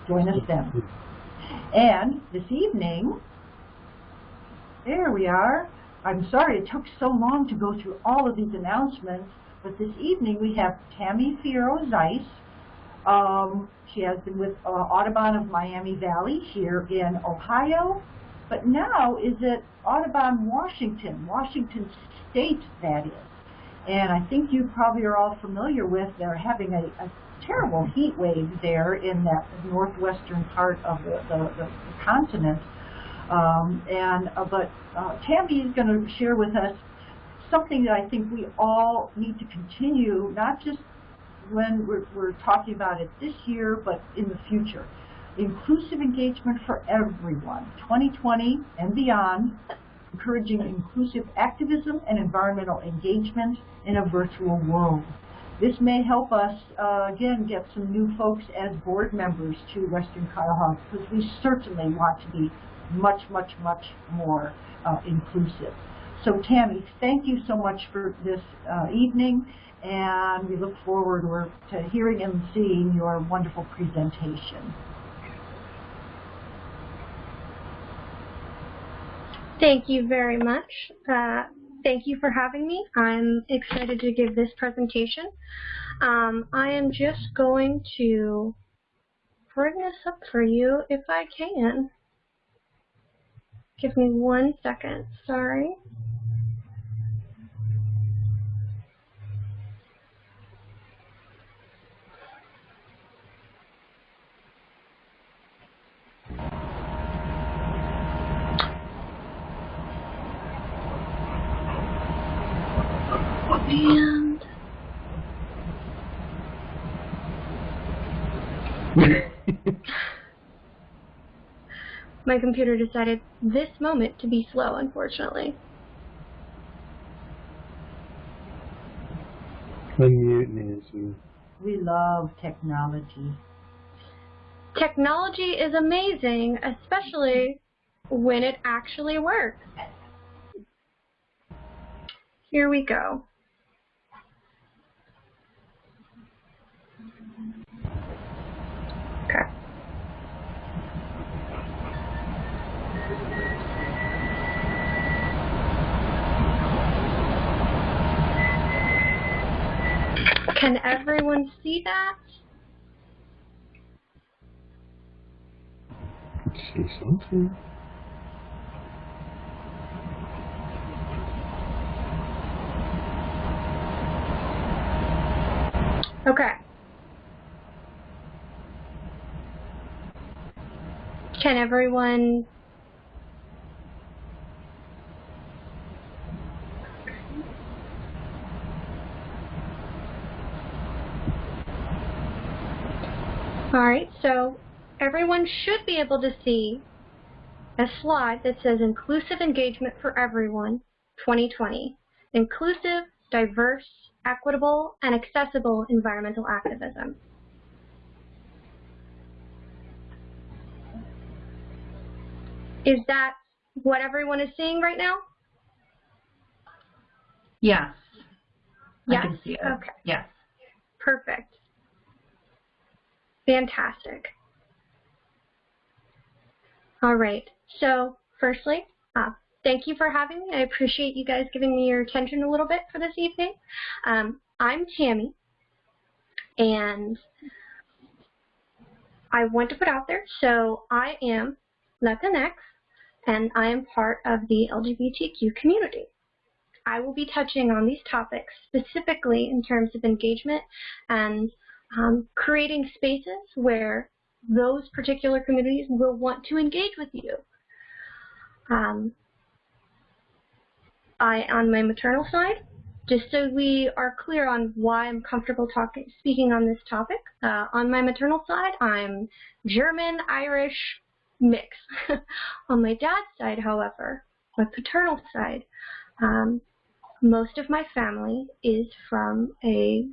join us then. And this evening, there we are. I'm sorry it took so long to go through all of these announcements, but this evening we have Tammy Fierro Zeiss. Um, she has been with uh, Audubon of Miami Valley here in Ohio, but now is at Audubon, Washington, Washington State, that is. And I think you probably are all familiar with they're having a, a terrible heat wave there in that northwestern part of the, the, the, the continent. Um, and uh, but uh, Tammy is going to share with us something that I think we all need to continue, not just when we're, we're talking about it this year, but in the future. Inclusive engagement for everyone, 2020 and beyond, encouraging inclusive activism and environmental engagement in a virtual world. This may help us, uh, again, get some new folks as board members to Western Cuyahoga because we certainly want to be much, much, much more uh, inclusive. So Tammy, thank you so much for this uh, evening, and we look forward to hearing and seeing your wonderful presentation. Thank you very much. Uh, thank you for having me. I'm excited to give this presentation. Um, I am just going to bring this up for you if I can. Give me one second, sorry. And my computer decided this moment to be slow, unfortunately. Unmute Nancy. We love technology. Technology is amazing, especially when it actually works. Here we go. Can everyone see that? See something. Okay. Can everyone All right, so everyone should be able to see a slide that says Inclusive Engagement for Everyone 2020. Inclusive, diverse, equitable, and accessible environmental activism. Is that what everyone is seeing right now? Yes. Yes? I can see it. Okay. Yes. Perfect. Fantastic. All right. So, firstly, uh, thank you for having me. I appreciate you guys giving me your attention a little bit for this evening. Um, I'm Tammy, and I want to put out there, so I am Latinx, and I am part of the LGBTQ community. I will be touching on these topics specifically in terms of engagement and um, creating spaces where those particular communities will want to engage with you. Um, I, on my maternal side, just so we are clear on why I'm comfortable talking, speaking on this topic, uh, on my maternal side, I'm German, Irish, mix. (laughs) on my dad's side, however, my paternal side, um, most of my family is from a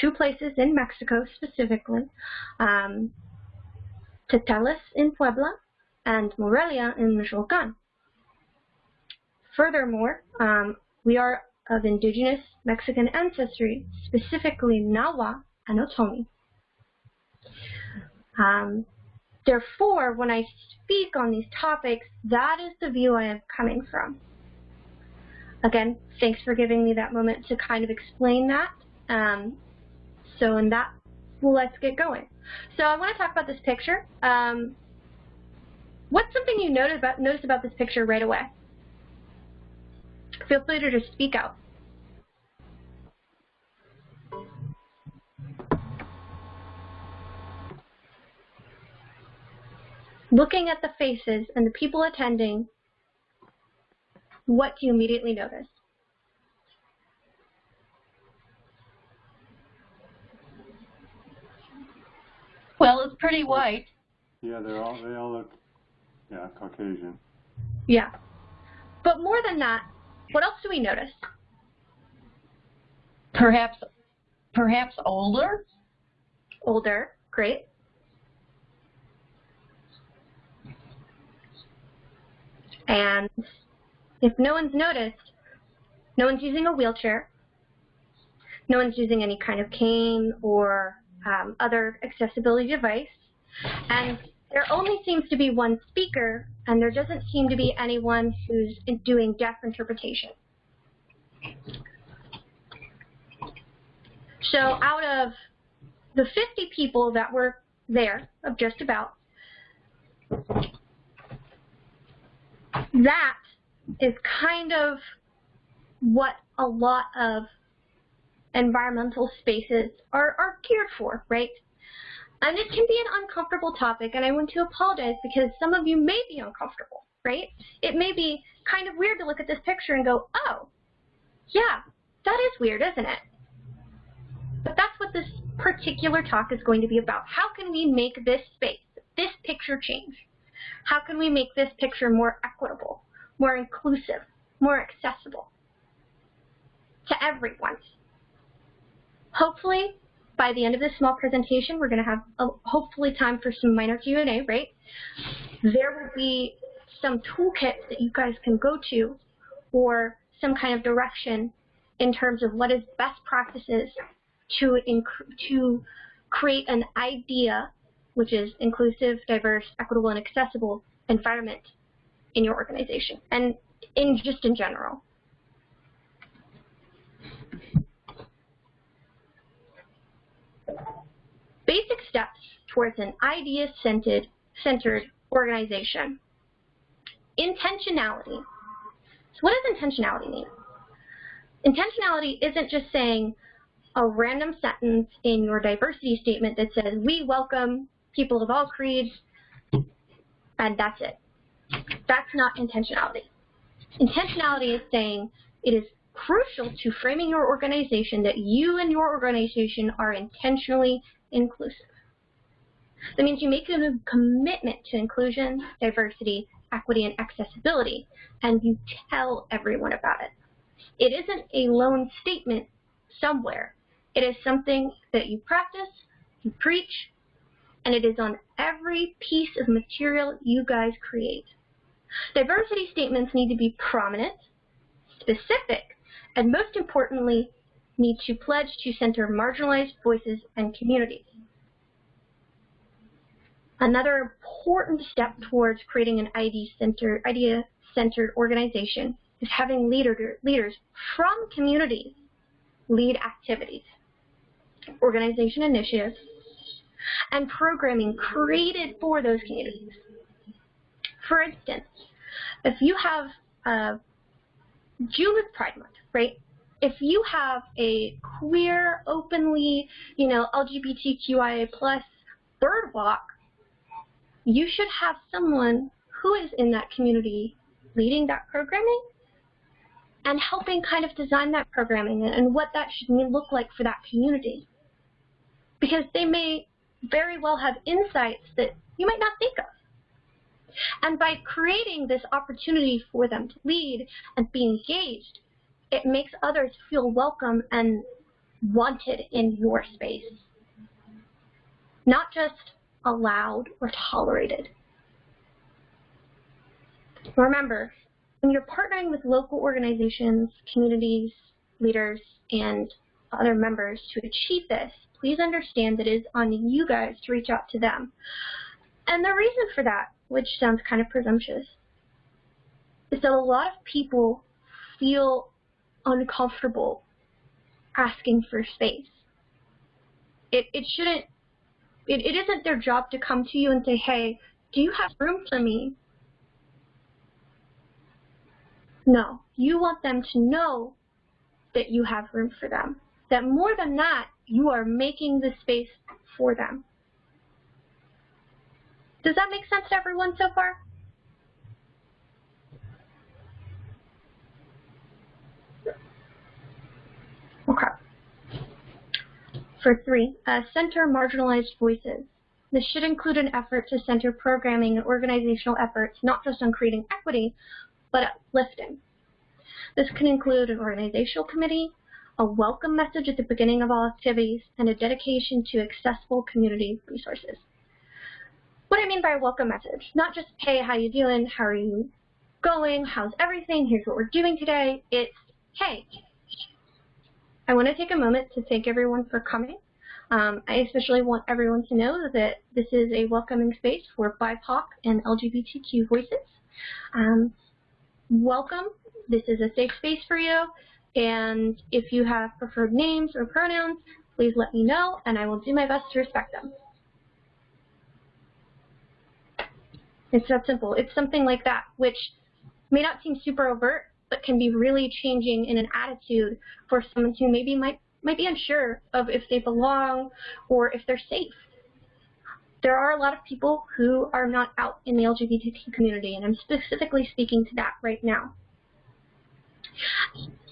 two places in Mexico specifically, um, Teteles in Puebla and Morelia in Michoacan. furthermore, um, we are of indigenous Mexican ancestry, specifically Nahua and Otomi. Um, therefore, when I speak on these topics, that is the view I am coming from. Again, thanks for giving me that moment to kind of explain that. Um, so in that, let's get going. So I want to talk about this picture. Um, what's something you notice about, notice about this picture right away? Feel free to just speak out. Looking at the faces and the people attending, what do you immediately notice? Well, it's pretty white. Yeah, they're all they all look yeah, Caucasian. Yeah. But more than that, what else do we notice? Perhaps, perhaps older. Older, great. And if no one's noticed, no one's using a wheelchair, no one's using any kind of cane or um, other accessibility device, and there only seems to be one speaker, and there doesn't seem to be anyone who's doing deaf interpretation. So out of the 50 people that were there, of just about, that is kind of what a lot of environmental spaces are, are geared for, right? And it can be an uncomfortable topic, and I want to apologize because some of you may be uncomfortable, right? It may be kind of weird to look at this picture and go, oh, yeah, that is weird, isn't it? But that's what this particular talk is going to be about. How can we make this space, this picture change? How can we make this picture more equitable, more inclusive, more accessible to everyone? Hopefully, by the end of this small presentation, we're going to have a, hopefully time for some minor Q&A, right? There will be some toolkits that you guys can go to or some kind of direction in terms of what is best practices to, to create an idea, which is inclusive, diverse, equitable, and accessible environment in your organization and in just in general. Basic steps towards an idea-centered centered organization. Intentionality. So what does intentionality mean? Intentionality isn't just saying a random sentence in your diversity statement that says, we welcome people of all creeds, and that's it. That's not intentionality. Intentionality is saying it is crucial to framing your organization that you and your organization are intentionally inclusive. That means you make a commitment to inclusion, diversity, equity, and accessibility, and you tell everyone about it. It isn't a lone statement somewhere. It is something that you practice, you preach, and it is on every piece of material you guys create. Diversity statements need to be prominent, specific, and most importantly, need to pledge to center marginalized voices and communities. Another important step towards creating an idea-centered idea -centered organization is having leader, leaders from communities lead activities, organization initiatives, and programming created for those communities. For instance, if you have uh, June is Pride Month, right? If you have a queer, openly, you know, LGBTQIA plus bird walk, you should have someone who is in that community leading that programming and helping kind of design that programming and what that should look like for that community. Because they may very well have insights that you might not think of. And by creating this opportunity for them to lead and be engaged, it makes others feel welcome and wanted in your space. Not just allowed or tolerated. Remember, when you're partnering with local organizations, communities, leaders, and other members to achieve this, please understand that it is on you guys to reach out to them. And the reason for that, which sounds kind of presumptuous, is that a lot of people feel uncomfortable asking for space. It, it shouldn't, it, it isn't their job to come to you and say, hey, do you have room for me? No, you want them to know that you have room for them. That more than that, you are making the space for them. Does that make sense to everyone so far? Okay. For three, uh, center marginalized voices. This should include an effort to center programming and organizational efforts not just on creating equity, but uplifting. This can include an organizational committee, a welcome message at the beginning of all activities, and a dedication to accessible community resources. What I mean by a welcome message, not just, hey, how you doing, how are you going, how's everything, here's what we're doing today. It's, hey, I want to take a moment to thank everyone for coming. Um, I especially want everyone to know that this is a welcoming space for BIPOC and LGBTQ voices. Um, welcome. This is a safe space for you. And if you have preferred names or pronouns, please let me know, and I will do my best to respect them. It's that simple. It's something like that, which may not seem super overt, but can be really changing in an attitude for someone who maybe might might be unsure of if they belong or if they're safe. There are a lot of people who are not out in the LGBTQ community, and I'm specifically speaking to that right now.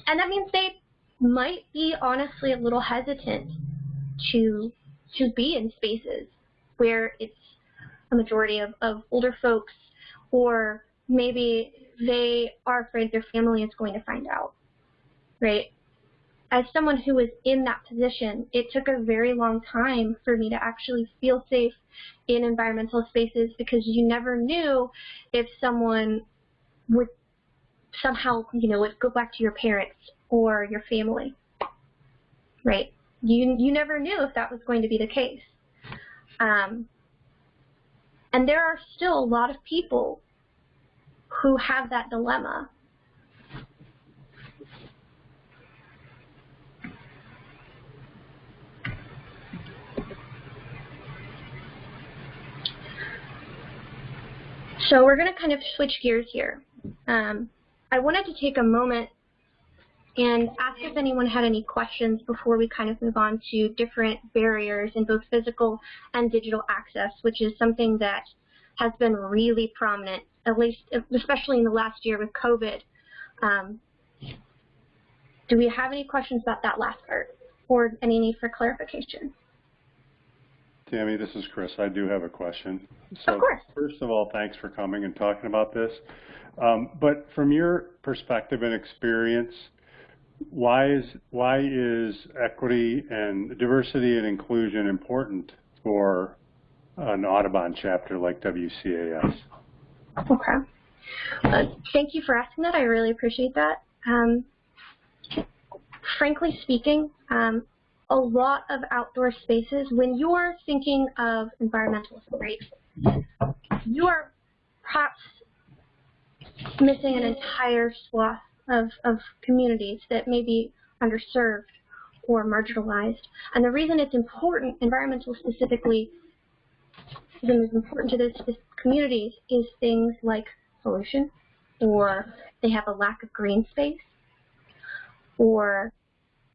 And that means they might be honestly a little hesitant to to be in spaces where it's a majority of, of older folks or maybe they are afraid their family is going to find out, right? as someone who was in that position, it took a very long time for me to actually feel safe in environmental spaces because you never knew if someone would somehow, you know, would go back to your parents or your family, right? You, you never knew if that was going to be the case. Um, and there are still a lot of people who have that dilemma So we're going to kind of switch gears here. Um, I wanted to take a moment and ask if anyone had any questions before we kind of move on to different barriers in both physical and digital access, which is something that has been really prominent, at least especially in the last year with COVID. Um, do we have any questions about that last part or any need for clarification? Tammy, this is Chris. I do have a question. So of course. First of all, thanks for coming and talking about this. Um, but from your perspective and experience, why is why is equity and diversity and inclusion important for an Audubon chapter like WCAS? Okay. Uh, thank you for asking that. I really appreciate that. Um, frankly speaking, um, a lot of outdoor spaces, when you're thinking of environmentalism, right, you are perhaps missing an entire swath of, of communities that may be underserved or marginalized. And the reason it's important, environmental specifically, is important to those communities is things like pollution, or they have a lack of green space, or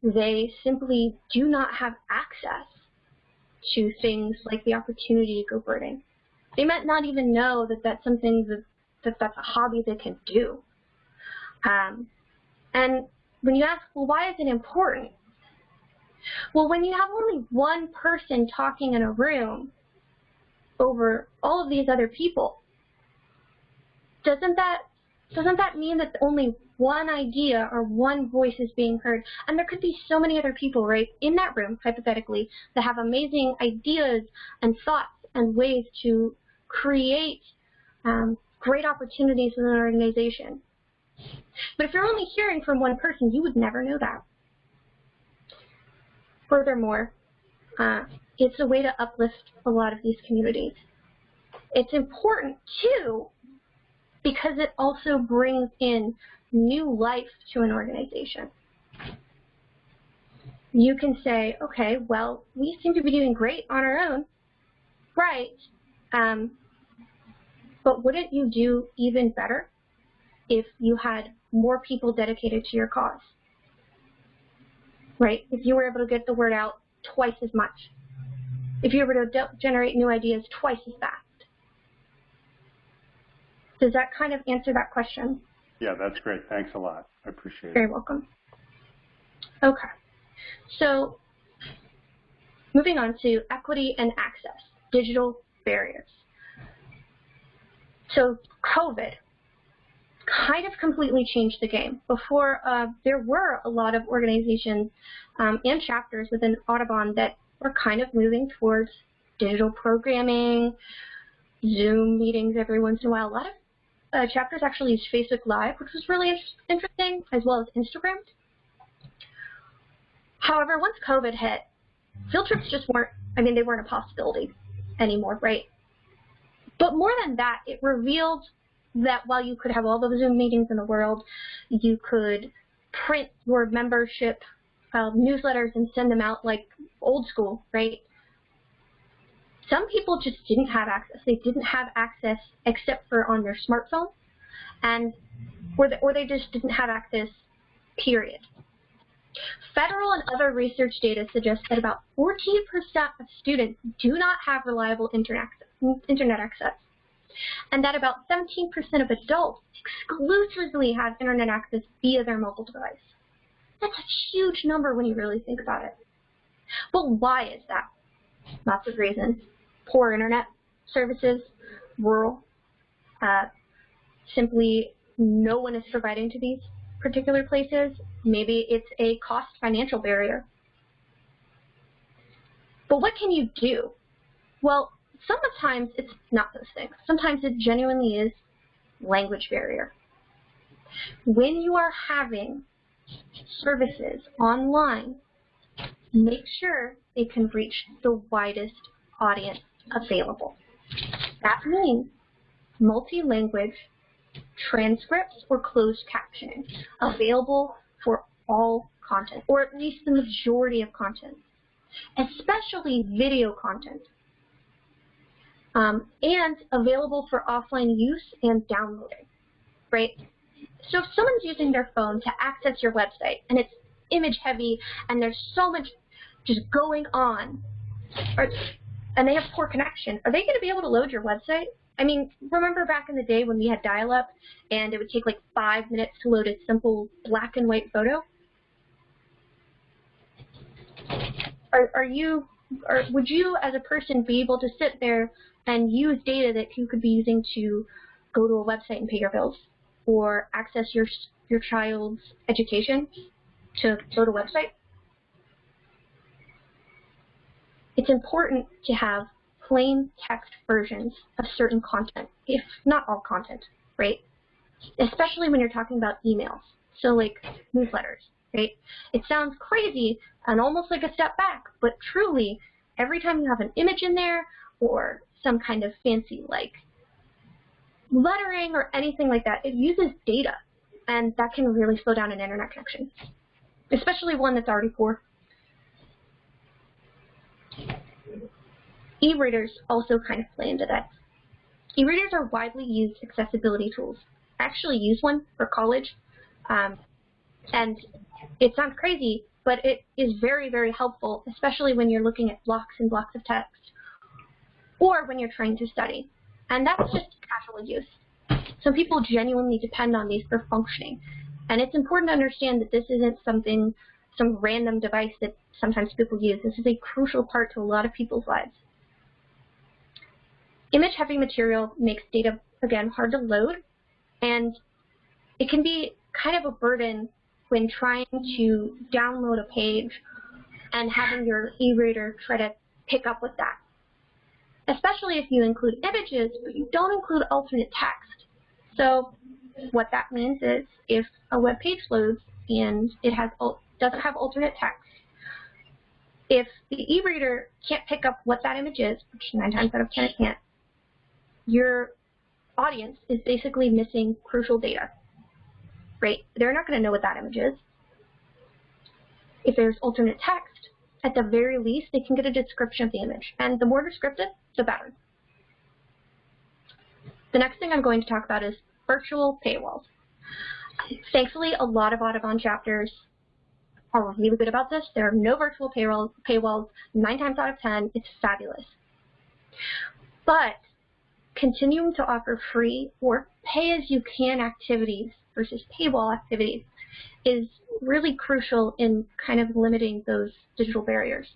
they simply do not have access to things like the opportunity to go birding. They might not even know that that's something that, that that's a hobby they can do. Um, and when you ask, well, why is it important? Well, when you have only one person talking in a room over all of these other people, doesn't that doesn't that mean that only one idea or one voice is being heard. And there could be so many other people, right, in that room, hypothetically, that have amazing ideas and thoughts and ways to create um, great opportunities in an organization. But if you're only hearing from one person, you would never know that. Furthermore, uh, it's a way to uplift a lot of these communities. It's important too because it also brings in new life to an organization. You can say, okay, well, we seem to be doing great on our own, right? Um, but wouldn't you do even better if you had more people dedicated to your cause? Right? If you were able to get the word out twice as much. If you were to generate new ideas twice as fast. Does that kind of answer that question? Yeah, that's great. Thanks a lot. I appreciate it. Very welcome. Okay. So moving on to equity and access, digital barriers. So COVID kind of completely changed the game. Before, uh, there were a lot of organizations um, and chapters within Audubon that were kind of moving towards digital programming, Zoom meetings every once in a while. A lot of uh, chapters actually used Facebook Live, which was really interesting, as well as Instagram. However, once COVID hit, field trips just weren't, I mean, they weren't a possibility anymore, right? But more than that, it revealed that while you could have all the Zoom meetings in the world, you could print your membership uh, newsletters and send them out like old school, right? Some people just didn't have access. They didn't have access except for on their smartphone, and or, the, or they just didn't have access, period. Federal and other research data suggests that about 14% of students do not have reliable internet access, internet access, and that about 17% of adults exclusively have internet access via their mobile device. That's a huge number when you really think about it. But why is that? Lots of reasons poor internet services, rural, uh, simply no one is providing to these particular places. Maybe it's a cost financial barrier. But what can you do? Well, sometimes it's not those things. Sometimes it genuinely is language barrier. When you are having services online, make sure they can reach the widest audience available. That means multi-language transcripts or closed captioning available for all content, or at least the majority of content, especially video content, um, and available for offline use and downloading, right? So if someone's using their phone to access your website, and it's image heavy, and there's so much just going on, and they have poor connection, are they going to be able to load your website? I mean, remember back in the day when we had dial-up and it would take like five minutes to load a simple black and white photo? Are, are you, or would you as a person be able to sit there and use data that you could be using to go to a website and pay your bills or access your, your child's education to go to a website? It's important to have plain text versions of certain content, if not all content, right? Especially when you're talking about emails. So like newsletters, right? It sounds crazy and almost like a step back, but truly, every time you have an image in there or some kind of fancy like lettering or anything like that, it uses data, and that can really slow down an internet connection, especially one that's already poor. E-readers also kind of play into that. E-readers are widely used accessibility tools. I actually use one for college, um, and it sounds crazy, but it is very, very helpful, especially when you're looking at blocks and blocks of text, or when you're trying to study. And that's just casual use. Some people genuinely depend on these for functioning. And it's important to understand that this isn't something, some random device that sometimes people use. This is a crucial part to a lot of people's lives. Image-heavy material makes data, again, hard to load, and it can be kind of a burden when trying to download a page and having your e-reader try to pick up with that. Especially if you include images, but you don't include alternate text. So what that means is if a web page loads and it has doesn't have alternate text, if the e-reader can't pick up what that image is, which nine times out of ten it can't, your audience is basically missing crucial data. Right? They're not going to know what that image is. If there's alternate text, at the very least, they can get a description of the image. And the more descriptive, the better. The next thing I'm going to talk about is virtual paywalls. Thankfully, a lot of Audubon chapters are really good about this. There are no virtual payroll, paywalls. Nine times out of ten, it's fabulous. But continuing to offer free or pay-as-you-can activities versus paywall activities is really crucial in kind of limiting those digital barriers.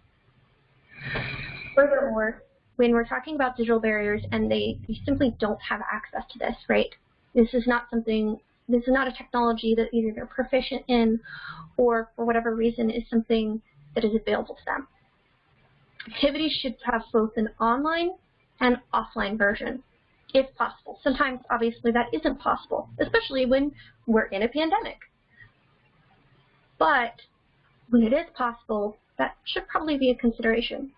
Furthermore, when we're talking about digital barriers and they, they simply don't have access to this, right? This is not something, this is not a technology that either they're proficient in or for whatever reason is something that is available to them. Activities should have both an online and offline version, if possible. Sometimes, obviously, that isn't possible, especially when we're in a pandemic. But when it is possible, that should probably be a consideration.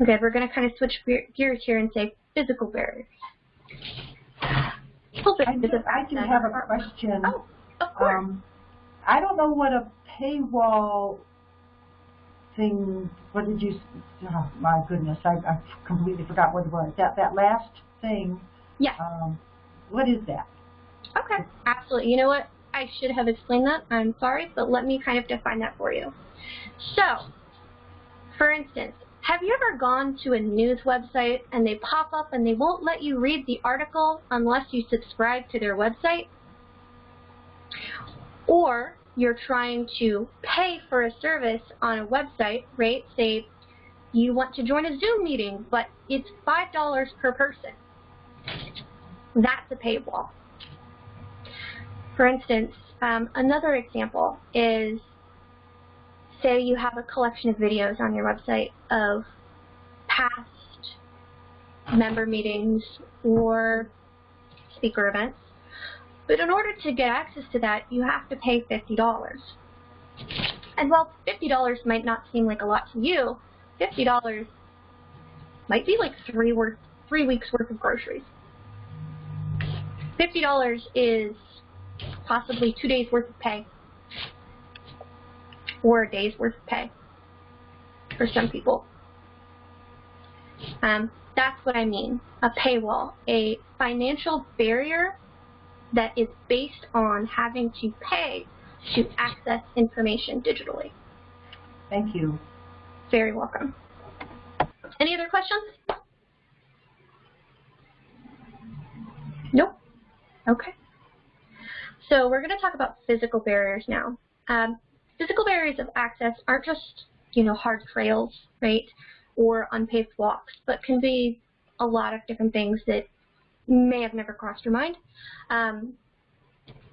Okay, we're going to kind of switch gears here and say physical barriers. I do, I do have a question. Oh, of course. Um, I don't know what a paywall thing, what did you, oh my goodness, I, I completely forgot what it was. That, that last thing. Yeah. Um, what is that? Okay, absolutely. You know what? I should have explained that. I'm sorry, but let me kind of define that for you. So, for instance, have you ever gone to a news website and they pop up and they won't let you read the article unless you subscribe to their website? Or you're trying to pay for a service on a website, right? Say you want to join a Zoom meeting, but it's $5 per person. That's a paywall. For instance, um, another example is say you have a collection of videos on your website of past member meetings or speaker events. But in order to get access to that, you have to pay $50. And while $50 might not seem like a lot to you, $50 might be like three, worth, three weeks worth of groceries. $50 is possibly two days worth of pay or a day's worth of pay for some people. Um, that's what I mean, a paywall, a financial barrier that is based on having to pay to access information digitally. Thank you. Very welcome. Any other questions? Nope. Okay. So we're going to talk about physical barriers now. Um, physical barriers of access aren't just, you know, hard trails, right, or unpaved walks, but can be a lot of different things that may have never crossed your mind. Um,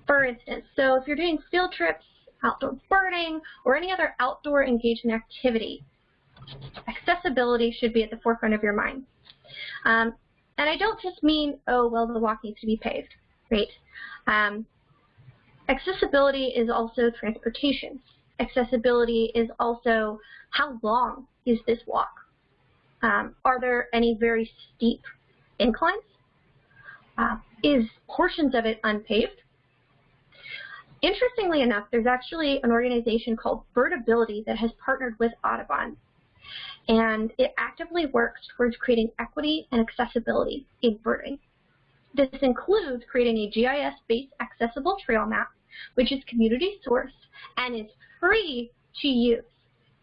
for instance, so if you're doing field trips, outdoor birding, or any other outdoor engagement activity, accessibility should be at the forefront of your mind. Um, and I don't just mean, oh, well, the walk needs to be paved, right? Um, accessibility is also transportation. Accessibility is also how long is this walk? Um, are there any very steep inclines? Uh, is portions of it unpaved? Interestingly enough, there's actually an organization called Birdability that has partnered with Audubon. And it actively works towards creating equity and accessibility in birding. This includes creating a GIS-based accessible trail map, which is community sourced and is free to use.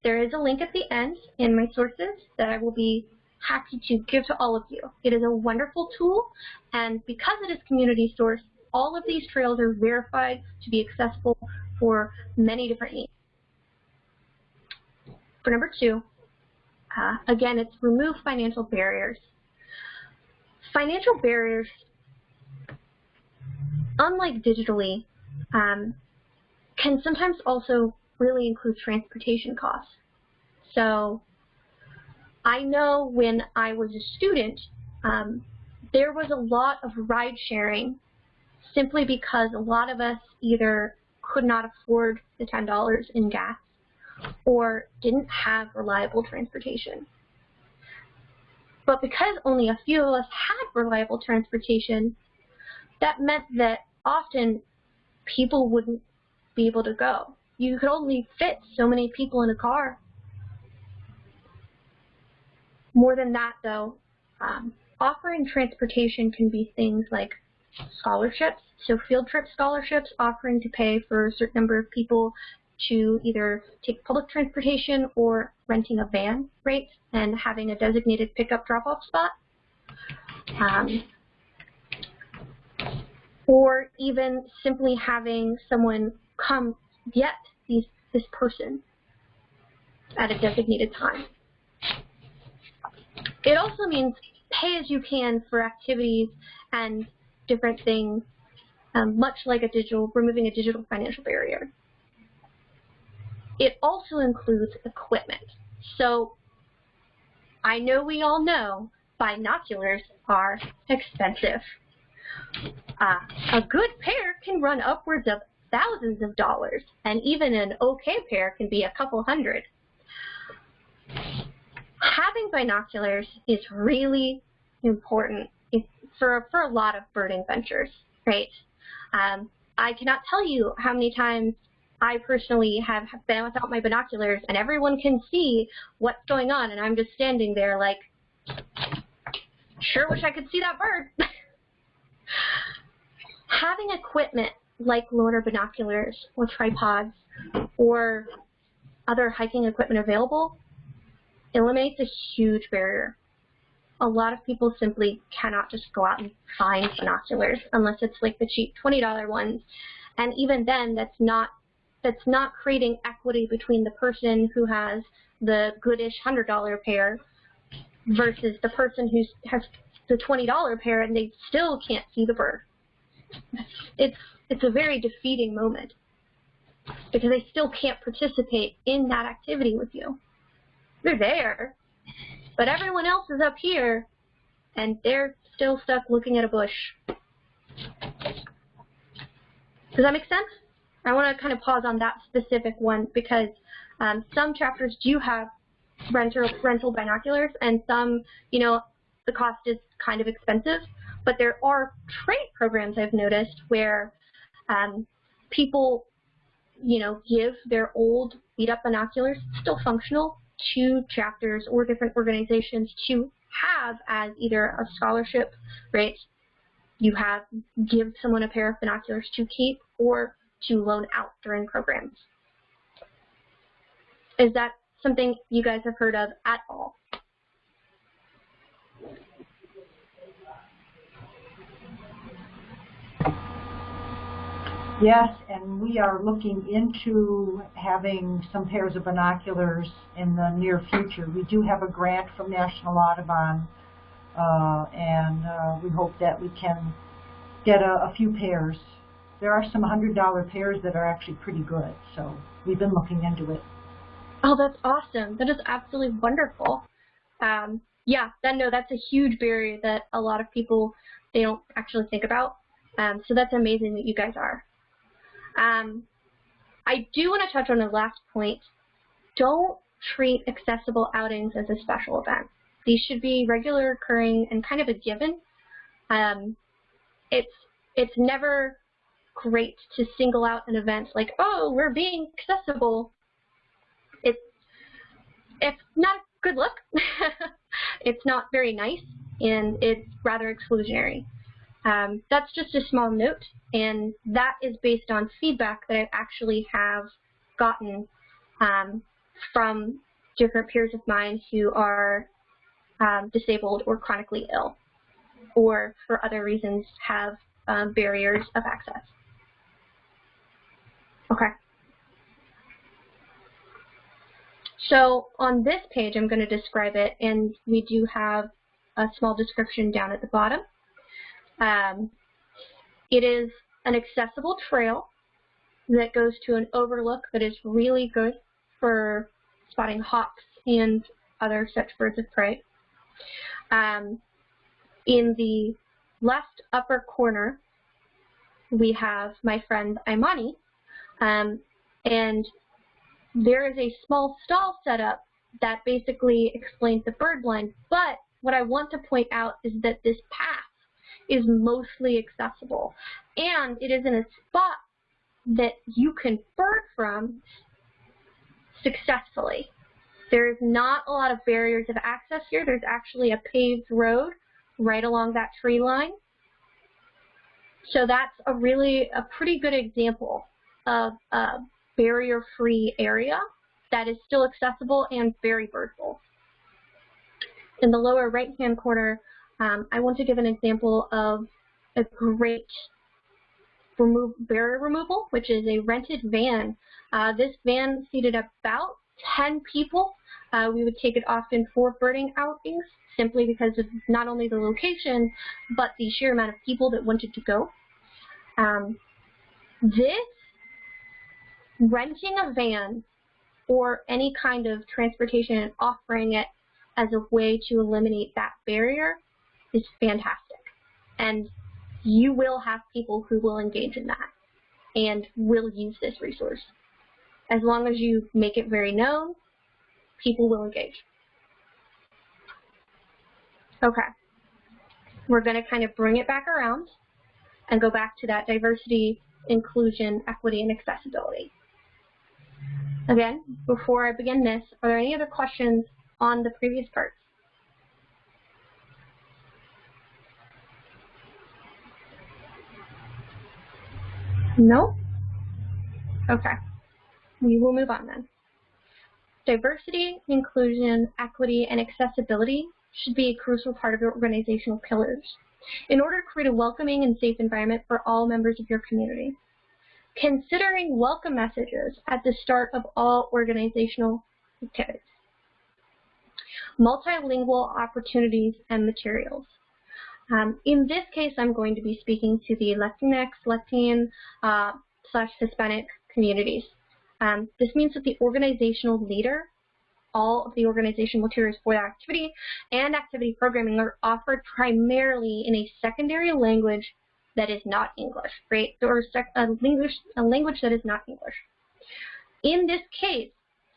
There is a link at the end in my sources that I will be happy to give to all of you. It is a wonderful tool, and because it is community sourced, all of these trails are verified to be accessible for many different needs. For number two, uh, again, it's remove financial barriers. Financial barriers, unlike digitally, um, can sometimes also really include transportation costs. So I know when I was a student um, there was a lot of ride sharing simply because a lot of us either could not afford the $10 in gas or didn't have reliable transportation. But because only a few of us had reliable transportation, that meant that often people wouldn't be able to go. You could only fit so many people in a car. More than that, though, um, offering transportation can be things like scholarships, so field trip scholarships offering to pay for a certain number of people to either take public transportation or renting a van rate and having a designated pickup drop-off spot. Um, or even simply having someone come get these, this person at a designated time. It also means pay as you can for activities and different things, um, much like a digital, removing a digital financial barrier. It also includes equipment. So I know we all know binoculars are expensive. Uh, a good pair can run upwards of thousands of dollars, and even an okay pair can be a couple hundred. Having binoculars is really important for, for a lot of birding ventures, right? Um, I cannot tell you how many times I personally have been without my binoculars and everyone can see what's going on and I'm just standing there like, sure wish I could see that bird. (laughs) Having equipment like Lorna binoculars or tripods or other hiking equipment available eliminates a huge barrier. A lot of people simply cannot just go out and find binoculars unless it's like the cheap $20 ones. And even then, that's not that's not creating equity between the person who has the goodish $100 pair versus the person who has the $20 pair and they still can't see the bird. It's, it's a very defeating moment because they still can't participate in that activity with you. They're there, but everyone else is up here and they're still stuck looking at a bush. Does that make sense? I want to kind of pause on that specific one because um, some chapters do have rental, rental binoculars and some, you know, the cost is kind of expensive. But there are trade programs I've noticed where um, people, you know, give their old beat-up binoculars, still functional, to chapters or different organizations to have as either a scholarship, right? You have give someone a pair of binoculars to keep or to loan out during programs. Is that something you guys have heard of at all? Yes, and we are looking into having some pairs of binoculars in the near future. We do have a grant from National Audubon, uh, and uh, we hope that we can get a, a few pairs. There are some $100 pairs that are actually pretty good, so we've been looking into it. Oh, that's awesome. That is absolutely wonderful. Um, yeah, that, no, that's a huge barrier that a lot of people, they don't actually think about. Um, so that's amazing that you guys are. Um, I do want to touch on the last point. Don't treat accessible outings as a special event. These should be regular occurring and kind of a given. Um, it's it's never great to single out an event like, oh, we're being accessible. It's it's not a good look. (laughs) it's not very nice, and it's rather exclusionary. Um, that's just a small note, and that is based on feedback that I actually have gotten um, from different peers of mine who are um, disabled or chronically ill, or for other reasons have um, barriers of access. Okay. So on this page, I'm going to describe it, and we do have a small description down at the bottom. Um, it is an accessible trail that goes to an overlook that is really good for spotting hawks and other such birds of prey. Um, In the left upper corner, we have my friend Imani, um, and there is a small stall set up that basically explains the bird blind, but what I want to point out is that this path is mostly accessible, and it is in a spot that you can bird from successfully. There's not a lot of barriers of access here. There's actually a paved road right along that tree line. So that's a really, a pretty good example of a barrier-free area that is still accessible and very birdable. In the lower right-hand corner, um, I want to give an example of a great remove, barrier removal, which is a rented van. Uh, this van seated about 10 people. Uh, we would take it often for birding outings simply because of not only the location, but the sheer amount of people that wanted to go. Um, this, renting a van or any kind of transportation and offering it as a way to eliminate that barrier is fantastic. And you will have people who will engage in that and will use this resource. As long as you make it very known, people will engage. Okay. We're going to kind of bring it back around and go back to that diversity, inclusion, equity, and accessibility. Again, before I begin this, are there any other questions on the previous parts? No? Okay. We will move on then. Diversity, inclusion, equity, and accessibility should be a crucial part of your organizational pillars in order to create a welcoming and safe environment for all members of your community. Considering welcome messages at the start of all organizational activities. Multilingual opportunities and materials. Um, in this case, I'm going to be speaking to the Latinx, Latin, uh, slash Hispanic communities. Um, this means that the organizational leader, all of the organizational materials for that activity and activity programming are offered primarily in a secondary language that is not English, right? Or a language, a language that is not English. In this case,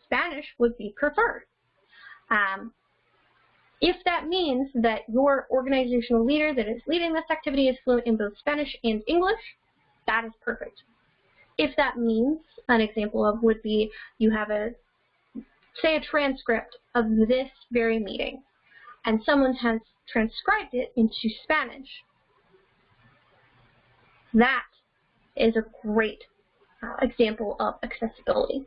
Spanish would be preferred. Um, if that means that your organizational leader that is leading this activity is fluent in both Spanish and English, that is perfect. If that means, an example of would be you have a, say a transcript of this very meeting, and someone has transcribed it into Spanish, that is a great uh, example of accessibility.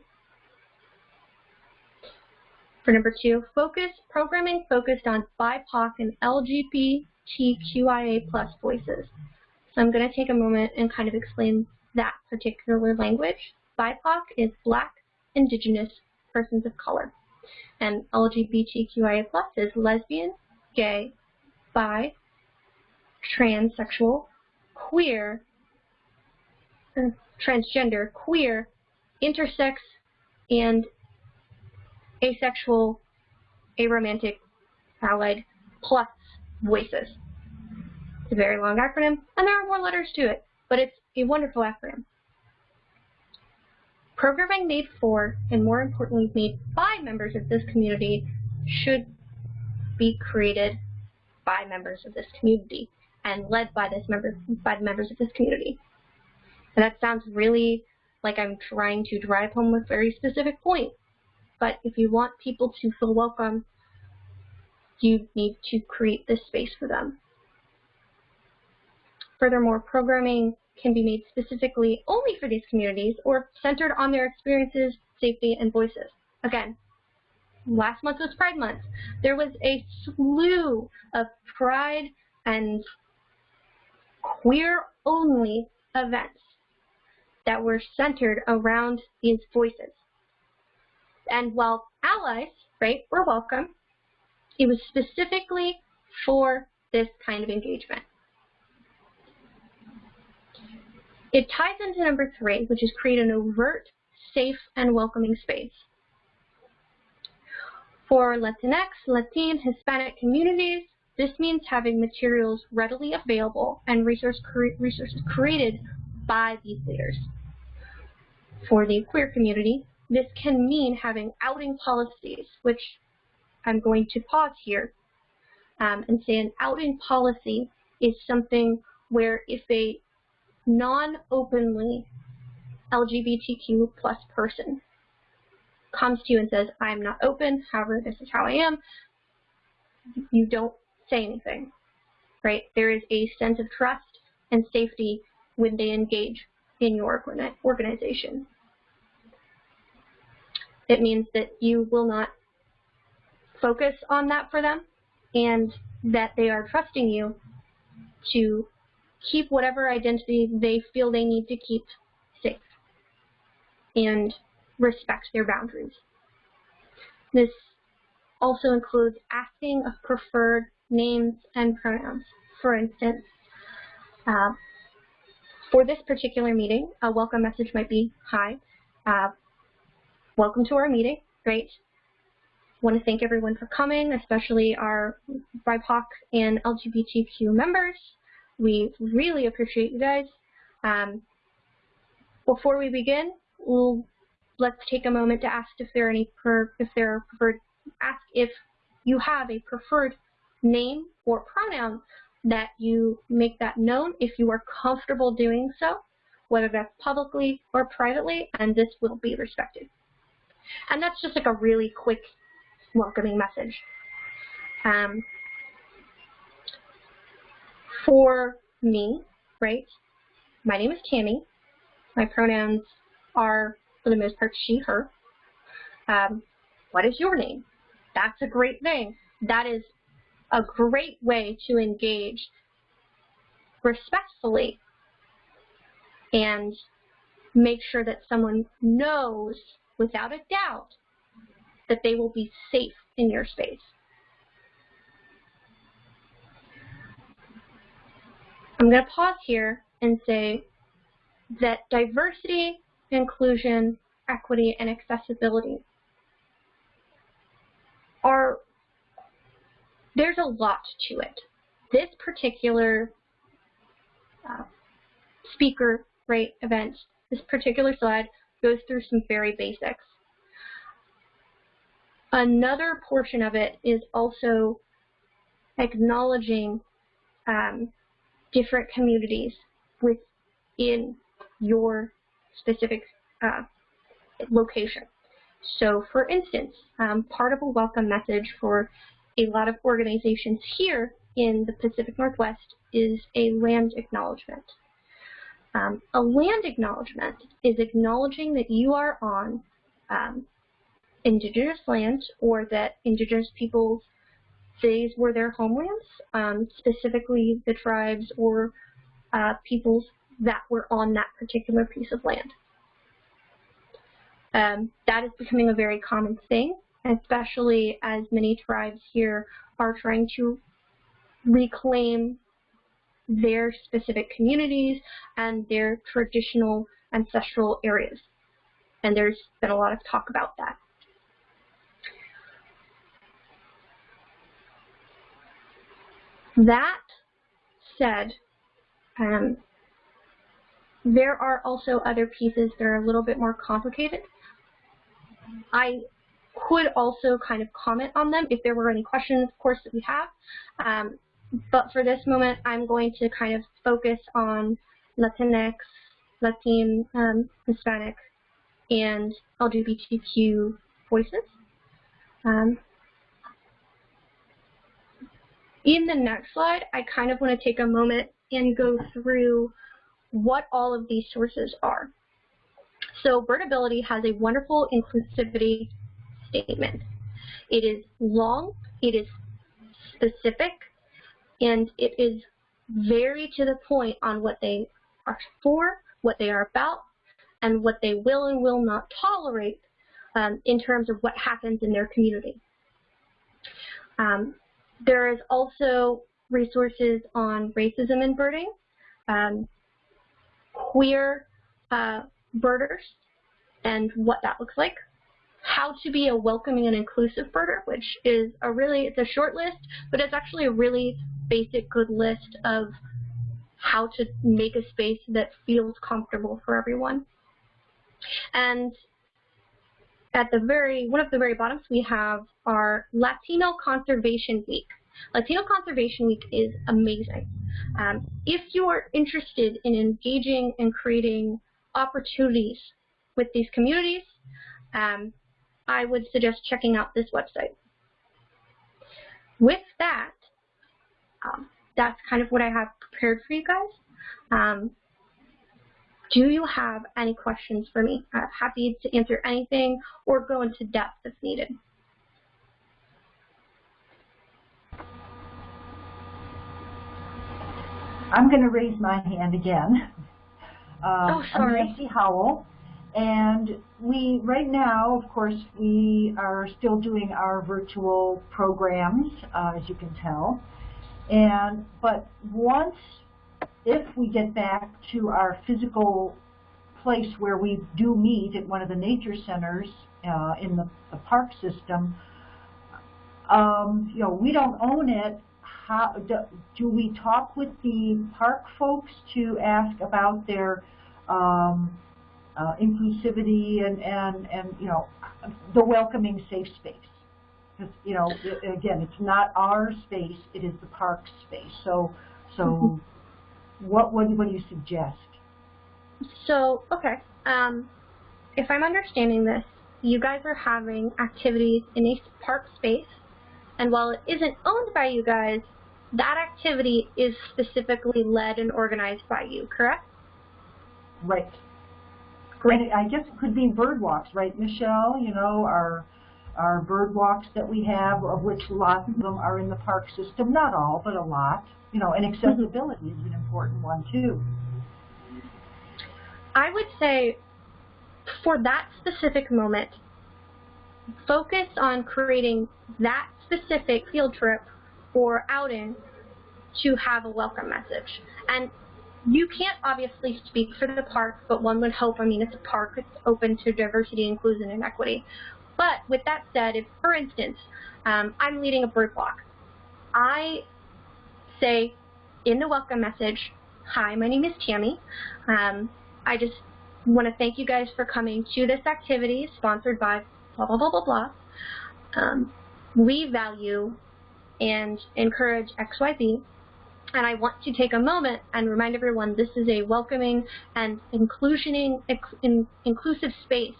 For number two, focus programming focused on BIPOC and LGBTQIA plus voices. So I'm going to take a moment and kind of explain that particular language. BIPOC is Black, Indigenous, Persons of Color. And LGBTQIA plus is lesbian, gay, bi, transsexual, queer, uh, transgender, queer, intersex, and asexual, aromantic, allied, plus voices. It's a very long acronym, and there are more letters to it, but it's a wonderful acronym. Programming made for, and more importantly, made by members of this community should be created by members of this community and led by this member by the members of this community. And that sounds really like I'm trying to drive home a very specific point, but if you want people to feel welcome, you need to create this space for them. Furthermore, programming can be made specifically only for these communities or centered on their experiences, safety, and voices. Again, last month was Pride Month. There was a slew of Pride and queer-only events that were centered around these voices. And while allies, right, were welcome, it was specifically for this kind of engagement. It ties into number three, which is create an overt, safe, and welcoming space. For Latinx, Latin, Hispanic communities, This means having materials readily available and resource cre resources created by these leaders. For the queer community, this can mean having outing policies, which I'm going to pause here um, and say an outing policy is something where if a non-openly LGBTQ plus person comes to you and says, I'm not open, however, this is how I am, you don't say anything, right? There is a sense of trust and safety when they engage in your organization. It means that you will not focus on that for them and that they are trusting you to keep whatever identity they feel they need to keep safe and respect their boundaries. This also includes asking of preferred names and pronouns. For instance, uh, for this particular meeting, a welcome message might be, hi, uh, welcome to our meeting, great. want to thank everyone for coming, especially our BIPOC and LGBTQ members. We really appreciate you guys. Um, before we begin, we'll let's take a moment to ask if there are any per, if there are preferred ask if you have a preferred name or pronoun that you make that known if you are comfortable doing so, whether that's publicly or privately, and this will be respected. And that's just like a really quick welcoming message. Um, for me, right, my name is Tammy. My pronouns are, for the most part, she, her. Um, what is your name? That's a great thing. That is a great way to engage respectfully and make sure that someone knows without a doubt that they will be safe in your space. I'm going to pause here and say that diversity, inclusion, equity, and accessibility are, there's a lot to it. This particular uh, speaker right event, this particular slide goes through some very basics. Another portion of it is also acknowledging um, different communities within your specific uh, location. So for instance, um, part of a welcome message for a lot of organizations here in the Pacific Northwest is a land acknowledgement. Um, a land acknowledgement is acknowledging that you are on um, indigenous land or that indigenous peoples these were their homelands, um, specifically the tribes or uh, peoples that were on that particular piece of land. Um, that is becoming a very common thing, especially as many tribes here are trying to reclaim their specific communities and their traditional ancestral areas. And there's been a lot of talk about that. That said, um, there are also other pieces that are a little bit more complicated. I could also kind of comment on them if there were any questions, of course, that we have. Um, but for this moment, I'm going to kind of focus on Latinx, Latin, um, Hispanic, and LGBTQ voices. Um, in the next slide, I kind of want to take a moment and go through what all of these sources are. So Birdability has a wonderful inclusivity statement. It is long, it is specific, and it is very to the point on what they are for, what they are about, and what they will and will not tolerate um, in terms of what happens in their community. Um, there is also resources on racism in birding, um, queer uh, birders, and what that looks like. How to be a welcoming and inclusive birder, which is a really, it's a short list, but it's actually a really basic good list of how to make a space that feels comfortable for everyone. And at the very, one of the very bottoms, we have our Latino Conservation Week. Latino Conservation Week is amazing. Um, if you are interested in engaging and creating opportunities with these communities, um, I would suggest checking out this website. With that, um, that's kind of what I have prepared for you guys. Um, do you have any questions for me? I'm happy to answer anything or go into depth if needed. I'm going to raise my hand again. Um, Oh, sorry. I'm Nancy Howell, and we, right now, of course, we are still doing our virtual programs, uh, as you can tell. And, but once, if we get back to our physical place where we do meet at one of the nature centers uh, in the, the park system, um, you know, we don't own it. How do, do we talk with the park folks to ask about their um, uh, inclusivity and, and, and, you know, the welcoming safe space? Because, you know, again, it's not our space, it is the park space. So, so what, what, what do you suggest? So, okay, um, if I'm understanding this, you guys are having activities in a park space, and while it isn't owned by you guys, that activity is specifically led and organized by you, correct? Right. Great. I guess it could be bird walks, right, Michelle? You know, our, our bird walks that we have, of which lots of them are in the park system, not all, but a lot. You know, and mm-hmm. accessibility is an important one too. I would say for that specific moment, focus on creating that specific field trip or outing to have a welcome message. And you can't obviously speak for the park, but one would hope, I mean, it's a park, it's open to diversity, inclusion, and equity. But with that said, if, for instance, um, I'm leading a bird walk, I say in the welcome message, hi, my name is Tammy. Um, I just want to thank you guys for coming to this activity sponsored by blah, blah, blah, blah, blah. Um, we value and encourage XYZ, and I want to take a moment and remind everyone this is a welcoming and inclusioning, in, inclusive space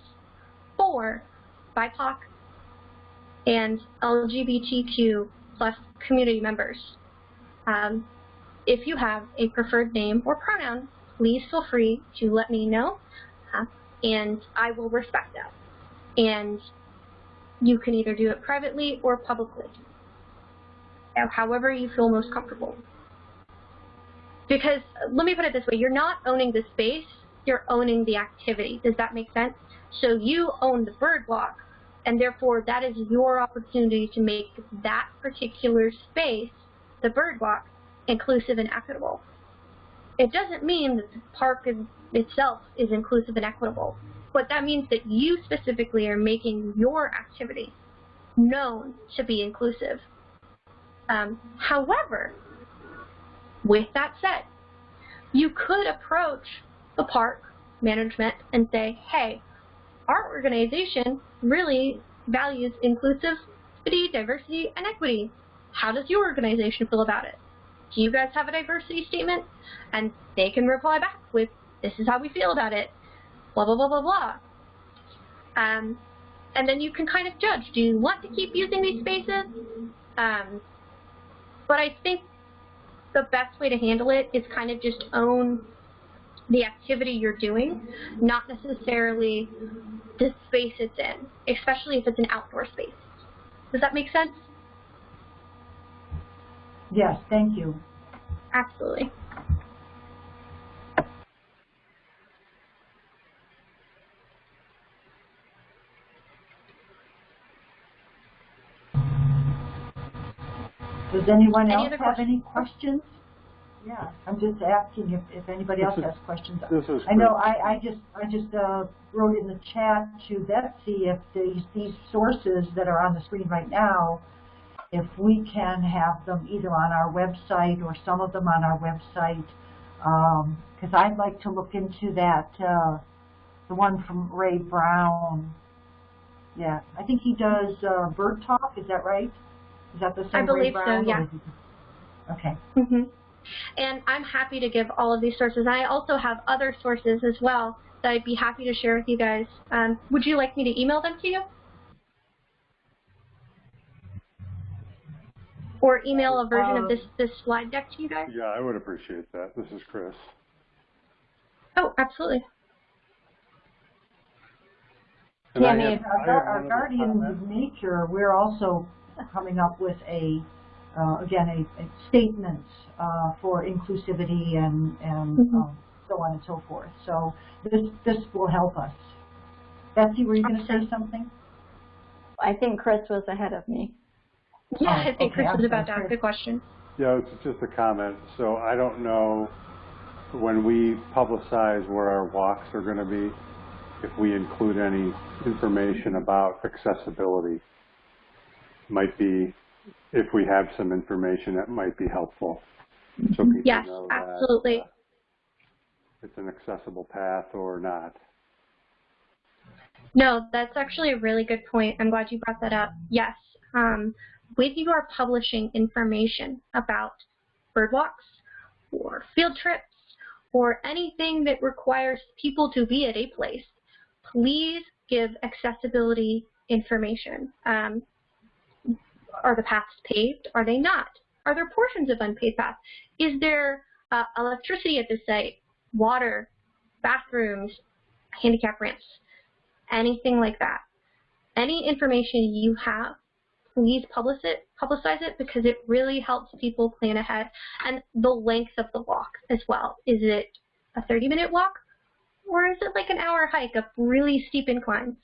for BIPOC and LGBTQ plus community members. Um, if you have a preferred name or pronoun, please feel free to let me know, uh, and I will respect that. And you can either do it privately or publicly, however you feel most comfortable. Because, let me put it this way, you're not owning the space, you're owning the activity. Does that make sense? So you own the bird walk, and therefore that is your opportunity to make that particular space, the bird walk, inclusive and equitable. It doesn't mean that the park is, itself is inclusive and equitable, but that means that you specifically are making your activity known to be inclusive. Um, however, with that said, you could approach the park management and say, hey, our organization really values inclusivity, diversity, and equity. How does your organization feel about it? Do you guys have a diversity statement? And they can reply back with, this is how we feel about it, blah, blah, blah, blah, blah. Um, and then you can kind of judge, do you want to keep using these spaces? Um, but I think the best way to handle it is kind of just own the activity you're doing, not necessarily the space it's in, especially if it's an outdoor space. Does that make sense? Yes, thank you. Absolutely. Does anyone Any else have questions? any questions? Yeah, I'm just asking if, if anybody else is- has questions. This is I know, Chris. I, I just, I just, uh, wrote in the chat to Betsy if these, these sources that are on the screen right now, if we can have them either on our website or some of them on our website, um, cause I'd like to look into that, uh, the one from Ray Brown. Yeah, I think he does, uh, Bird Talk, is that right? Is that the same Ray believe so, yeah. is it- Okay. hmm And I'm happy to give all of these sources. I also have other sources as well that I'd be happy to share with you guys. Um, would you like me to email them to you? Or email a version of this, this slide deck to you guys? Yeah, I would appreciate that. This is Chris. Oh, absolutely. And Yeah, I I mean, had- our, I our guardians of nature, we're also coming up with a, uh, again, a, a statement uh, for inclusivity and, and Mhm. um, so on and so forth. So this, this will help us. Betsy, were you going to say something? I think Chris was ahead of me. Yeah, Oh, I think okay, Chris I'm was about to ask a question. Yeah, it's just a comment. So I don't know when we publicize where our walks are going to be, if we include any information about accessibility. Might be, if we have some information that might be helpful. So people Yes, know that absolutely. uh, it's an accessible path or not. No, that's actually a really good point. I'm glad you brought that up. Yes, um, when you are publishing information about bird walks or field trips or anything that requires people to be at a place, please give accessibility information. Um, are the paths paved? Are they not? Are there portions of unpaved paths? Is there uh, electricity at the site, water, bathrooms, handicap ramps? anything like that. Any information you have, please publish it, publicize it because it really helps people plan ahead. And the length of the walk as well. Is it a 30 minute walk or is it like an hour hike up really steep inclines?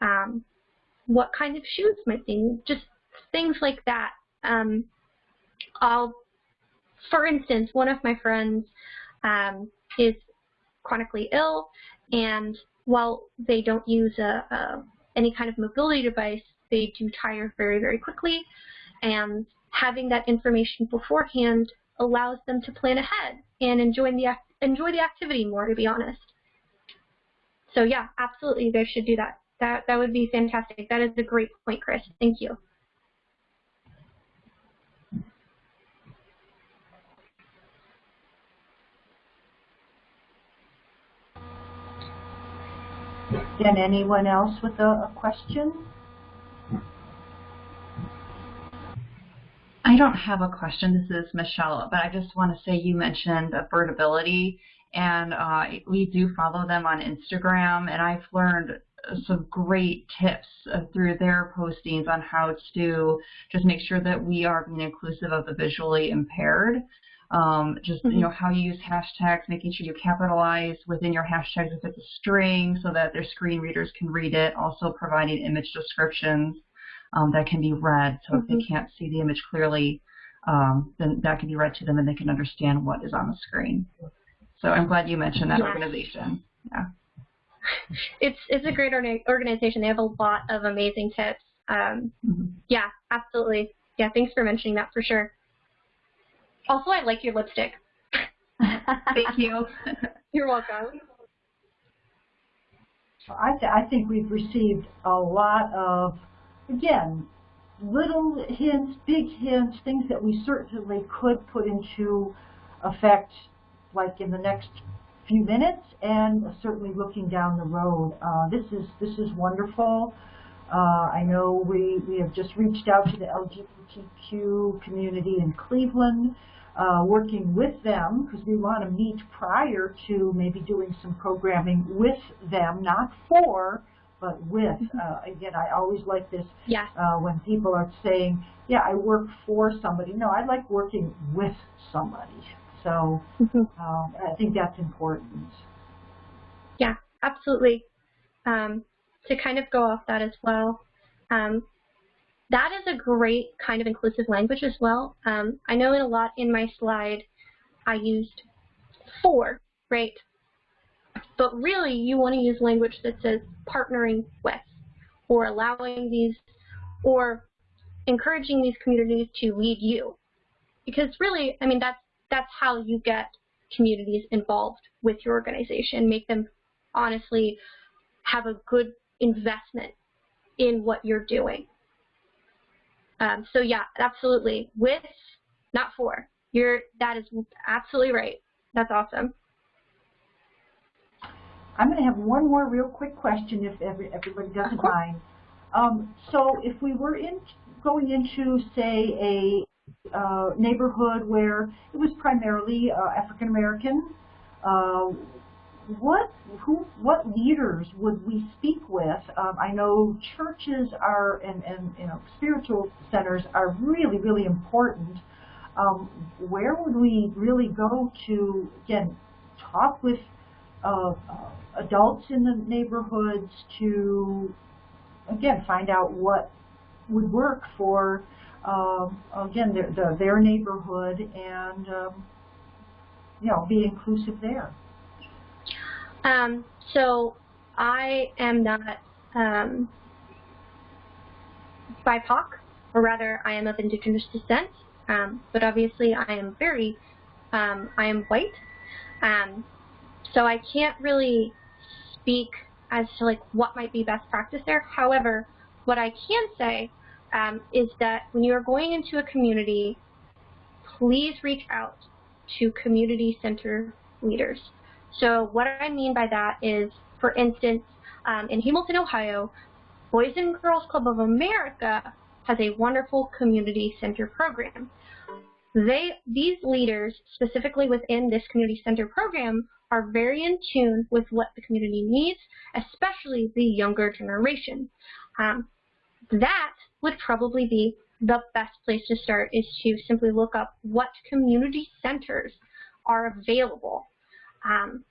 Um, what kind of shoes might they need? Just things like that. Um, I'll, for instance, one of my friends um, is chronically ill and while they don't use a, a, any kind of mobility device, they do tire very, very quickly. And having that information beforehand allows them to plan ahead and enjoy the, enjoy the activity more, to be honest. So yeah, absolutely, you guys should do that. That, that would be fantastic. That is a great point, Chris. Thank you. Anyone else with a, a question? I don't have a question. This is Michelle, but I just want to say you mentioned Birdability, and uh, we do follow them on Instagram, and I've learned some great tips uh, through their postings on how to just make sure that we are being inclusive of the visually impaired. Um, just you know how you use hashtags, making sure you capitalize within your hashtags if it's a string, so that their screen readers can read it. Also providing image descriptions um, that can be read. So if they can't see the image clearly, um, then that can be read to them and they can understand what is on the screen. So I'm glad you mentioned that Yes. organization. Yeah. (laughs) It's, it's a great organization. They have a lot of amazing tips. Um, Mhm. Yeah, absolutely. Yeah, thanks for mentioning that for sure. Also, I like your lipstick. (laughs) Thank you. You're welcome. I, th I think we've received a lot of, again, little hints, big hints, things that we certainly could put into effect like in the next few minutes and certainly looking down the road. Uh, this is this is wonderful. Uh, I know we, we have just reached out to the LGBTQ community in Cleveland, uh, working with them because we want to meet prior to maybe doing some programming with them, not for, but with. Uh, again, I always like this Yes. uh, when people are saying, yeah, I work for somebody. No, I like working with somebody. So Mhm. um, I think that's important. Yeah, absolutely. Um, to kind of go off that as well, um, that is a great kind of inclusive language as well. Um, I know in a lot in my slide, I used for, right? But really, you want to use language that says partnering with, or allowing these, or encouraging these communities to lead you. Because really, I mean, that's, that's how you get communities involved with your organization, make them honestly have a good investment in what you're doing. Um, so yeah, absolutely. With, not for. You're, that is absolutely right. That's awesome. I'm going to have one more real quick question if every, everybody doesn't mind. Um, so if we were in, going into, say, a uh, neighborhood where it was primarily uh, African American, uh, what who what leaders would we speak with? Um, I know churches are and, and you know spiritual centers are really really important. Um, where would we really go to again talk with uh, uh, adults in the neighborhoods to again find out what would work for um, again their, the, their neighborhood and um, you know be inclusive there. Um, so I am not um, BIPOC, or rather, I am of indigenous descent. Um, but obviously, I am very, um, I am white. Um, so I can't really speak as to like what might be best practice there. However, what I can say um, is that when you are going into a community, please reach out to community center leaders. So what I mean by that is, for instance, um, in Hamilton, Ohio, Boys and Girls Club of America has a wonderful community center program. They, these leaders, specifically within this community center program, are very in tune with what the community needs, especially the younger generation. Um, that would probably be the best place to start is to simply look up what community centers are available. Um,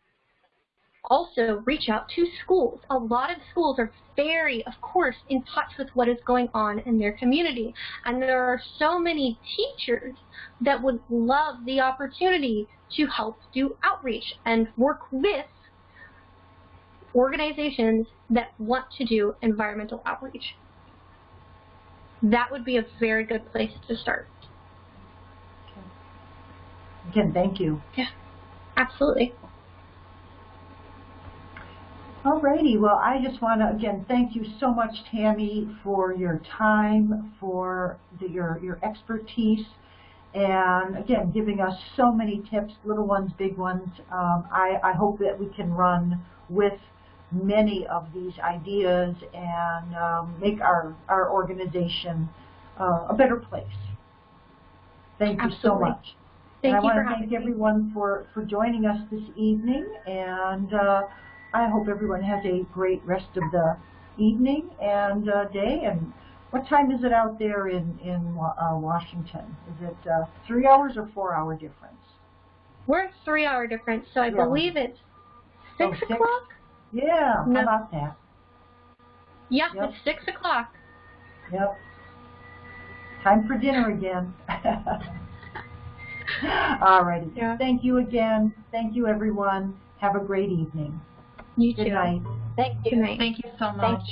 also, reach out to schools. A lot of schools are very, of course, in touch with what is going on in their community. And there are so many teachers that would love the opportunity to help do outreach and work with organizations that want to do environmental outreach. That would be a very good place to start. Again, thank you. Yeah, absolutely. Alrighty, well, I just want to again thank you so much, Tammy, for your time, for the, your your expertise, and again giving us so many tips, little ones, big ones. Um, I, I hope that we can run with many of these ideas and um, make our our organization uh, a better place. Thank you so much. Thank and I want to thank everyone for, for joining us this evening, and uh, I hope everyone has a great rest of the evening and uh, day. And what time is it out there in, in uh, Washington? Is it uh, three hours or four hour difference? We're three hour difference, so I Yeah. believe it's Oh, six six? o'clock? Yeah, No. how about that? Yeah, Yep. it's six o'clock. Yep. Time for dinner again. (laughs) Alrighty. Yeah. Thank you again. Thank you, everyone. Have a great evening. You Good too. night. Thank you. Good night. Thank you so Thank much.